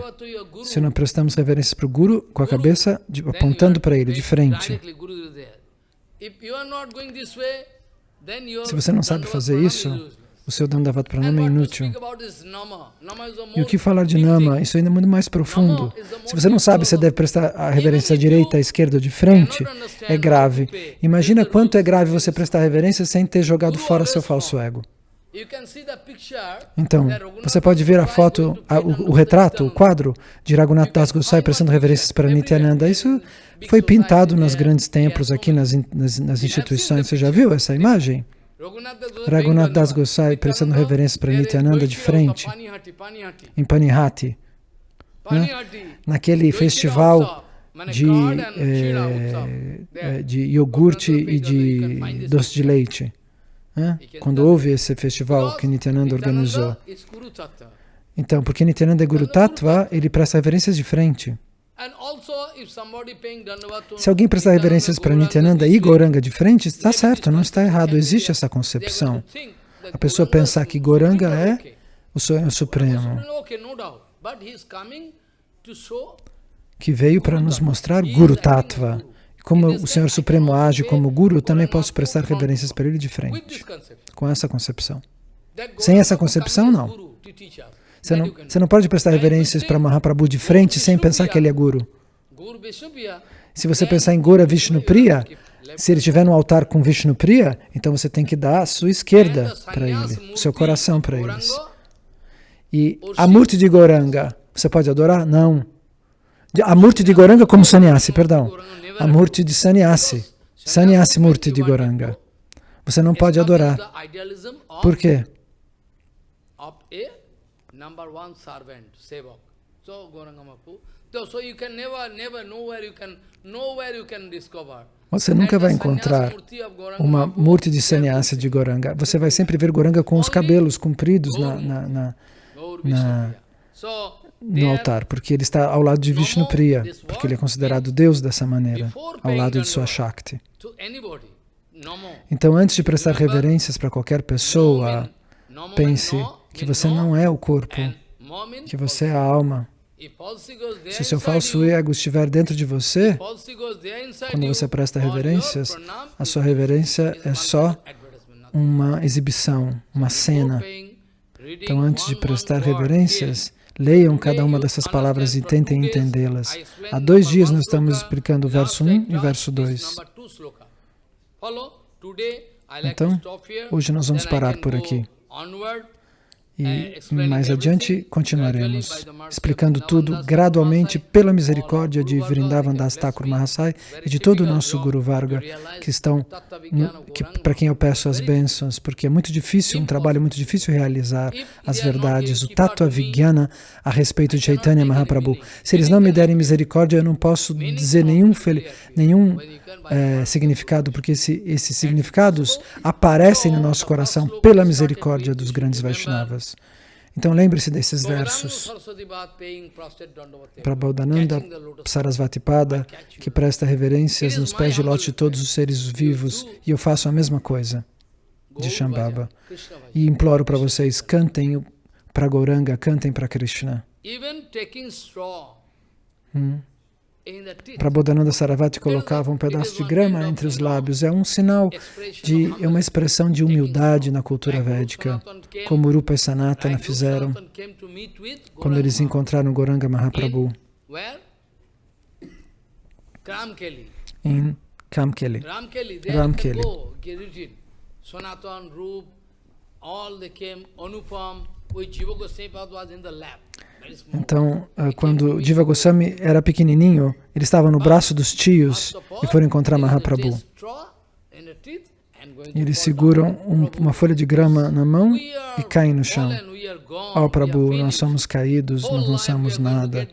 A: Se não prestamos reverências para o Guru, com a cabeça apontando para ele, de frente. Se você não sabe fazer isso, o seu Dandavat Pranama é inútil. E o que falar de Nama? Isso ainda é muito mais profundo. Se você não sabe se deve prestar a reverência à direita, à esquerda ou de frente, é grave. Imagina quanto é grave você prestar reverência sem ter jogado fora seu falso ego. Então, você pode ver a foto, a, o, o, retrato, o quadro de Raghunath Das Gosai prestando reverências para Nityananda. Isso foi pintado nos grandes templos aqui nas, nas, nas instituições. Você já viu essa imagem? Raghunath Das Gosai prestando reverência para Nityananda de frente, em Panihati, né? naquele festival
B: de, é, de iogurte e de doce de leite. Né? Quando houve esse festival que Nityananda organizou. Então, porque Nityananda é Guru Tattva, ele presta reverências de frente. Se alguém prestar reverências para Nityananda e Goranga de frente, está certo, não está errado, existe essa concepção. A pessoa pensar que Goranga é o Sonho Supremo, que veio para nos mostrar Guru Tattva. Como o Senhor Supremo age como Guru, eu também posso prestar reverências para ele de frente, com essa concepção. Sem essa concepção, não. Você não, você não pode prestar reverências para Mahaprabhu de frente sem pensar que ele é Guru. Se você pensar em Gora Vishnupriya, se ele estiver no altar com Vishnupriya, então você tem que dar a sua esquerda para ele, o seu coração para eles. E a Murti de Goranga, você pode adorar? Não. A Murti de Goranga como Sannyasi, perdão. A Murti de Sannyasi. Sannyasi Murti de Goranga. Você não pode adorar. Por quê? Number one servant, sevak. So Gorangamapu. So you can never, never, nowhere you can, nowhere you can discover. Você nunca vai encontrar uma murti de sannyasa de Goranga. Você vai sempre ver Goranga com os cabelos compridos na, na, na, na no altar, porque ele está ao lado de Vishnu Priya, porque ele é considerado Deus dessa maneira, ao lado de sua Shakti. Então, antes de prestar reverências para qualquer pessoa, pense que você não é o corpo, que você é a alma. Se o seu falso ego estiver dentro de você, quando você presta reverências, a sua reverência é só uma exibição, uma cena. Então, antes de prestar reverências, leiam cada uma dessas palavras e tentem entendê-las. Há dois dias nós estamos explicando o verso 1 e o verso 2. Então, hoje nós vamos parar por aqui. E é, mais adiante continuaremos explicando tudo gradualmente pela misericórdia de Vrindavan Das Thakur Mahasai e de todo o nosso Guru Varga que estão, que, para quem eu peço as bênçãos, porque é muito difícil, um trabalho muito difícil realizar as verdades, o Tattva Vigyana a respeito de Chaitanya Mahaprabhu. Se eles não me derem misericórdia, eu não posso dizer nenhum, nenhum é, significado, porque esse, esses significados aparecem no nosso coração pela misericórdia dos grandes Vaishnavas. Então lembre-se desses versos. Prabodhananda Sarasvatipada, que presta reverências nos pés de lote de todos os seres vivos, e eu faço a mesma coisa de Shambhava. E imploro para vocês, cantem para Gauranga, cantem para Krishna. Hum. Prabodhananda Saravati colocava um pedaço de grama entre os lábios. É um sinal de, é uma expressão de humildade na cultura védica, como Rupa e Sanatana fizeram quando eles encontraram Goranga Mahaprabhu em Kamkeli. Ramkeli. Então, ah, quando Diva Goswami era pequenininho, ele estava no braço dos tios e foram encontrar Mahaprabhu. E eles seguram um, uma folha de grama na mão e caem no chão. Oh, Prabhu, nós somos caídos, não somos nada.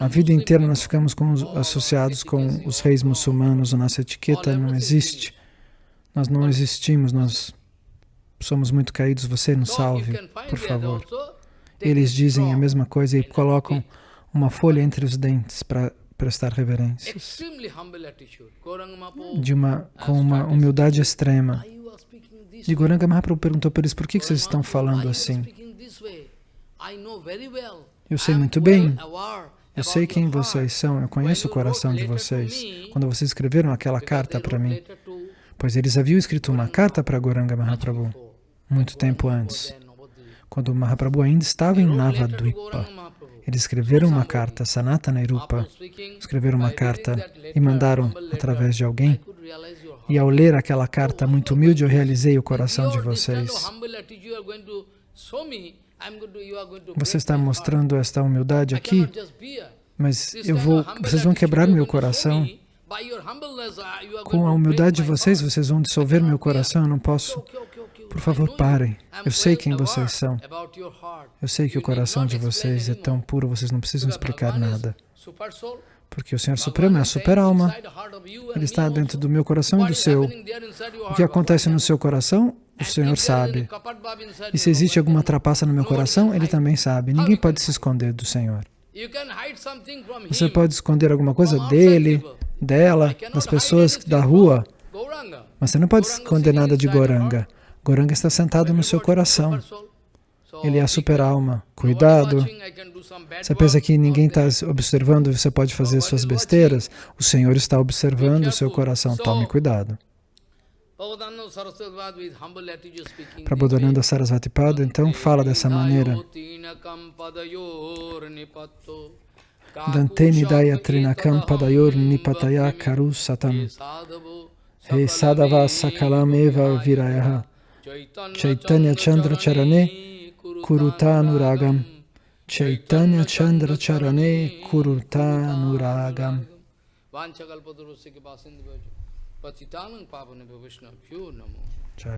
B: A vida inteira nós ficamos com os, associados com os reis muçulmanos, a nossa etiqueta não existe. Nós não existimos, nós somos muito caídos, você nos salve, por favor. Eles dizem a mesma coisa e colocam uma folha entre os dentes para prestar reverências. De uma, com uma humildade extrema. E Goranga Mahaprabhu perguntou para eles, por que vocês estão falando assim? Eu sei muito bem. Eu sei quem vocês são, eu conheço o coração de vocês. Quando vocês escreveram aquela carta para mim, pois eles haviam escrito uma carta para Goranga Mahaprabhu muito tempo antes quando Mahaprabhu ainda estava em Navadvipa. Eles escreveram uma carta, Sanatana Irupa, escreveram uma carta e mandaram através de alguém. E ao ler aquela carta muito humilde, eu realizei o coração de vocês. Você está mostrando esta humildade aqui, mas eu vou, vocês vão quebrar meu coração. Com a humildade de vocês, vocês vão dissolver meu coração, eu não posso por favor, parem. Eu sei quem vocês são. Eu sei que o coração de vocês é tão puro, vocês não precisam explicar nada. Porque o Senhor Supremo é a super-alma. Ele está dentro do meu coração e do seu. O que acontece no seu coração, o Senhor sabe. E se existe alguma trapaça no meu coração, Ele também sabe. Ninguém pode se esconder do Senhor. Você pode esconder alguma coisa dele, dela, das pessoas da rua, mas você não pode esconder nada de Goranga. Goranga está sentado no seu coração. Ele é a super-alma. Cuidado. Você pensa que ninguém está observando e você pode fazer suas besteiras? O Senhor está observando o seu coração. Tome cuidado. Prabodhananda Sarasvati Pada, então, fala dessa maneira. Dante Nidaya Trinakam Padayor Nipataya Karu Satam He Sadava Sakalam Eva Virayaha Chaitanya Chandra Charane Kurutanuragam Chaitanya Chandra Charane Kurutanuragam Vanchakalpadurusya Patitanang Pavanabha Vishnu Pyo Namo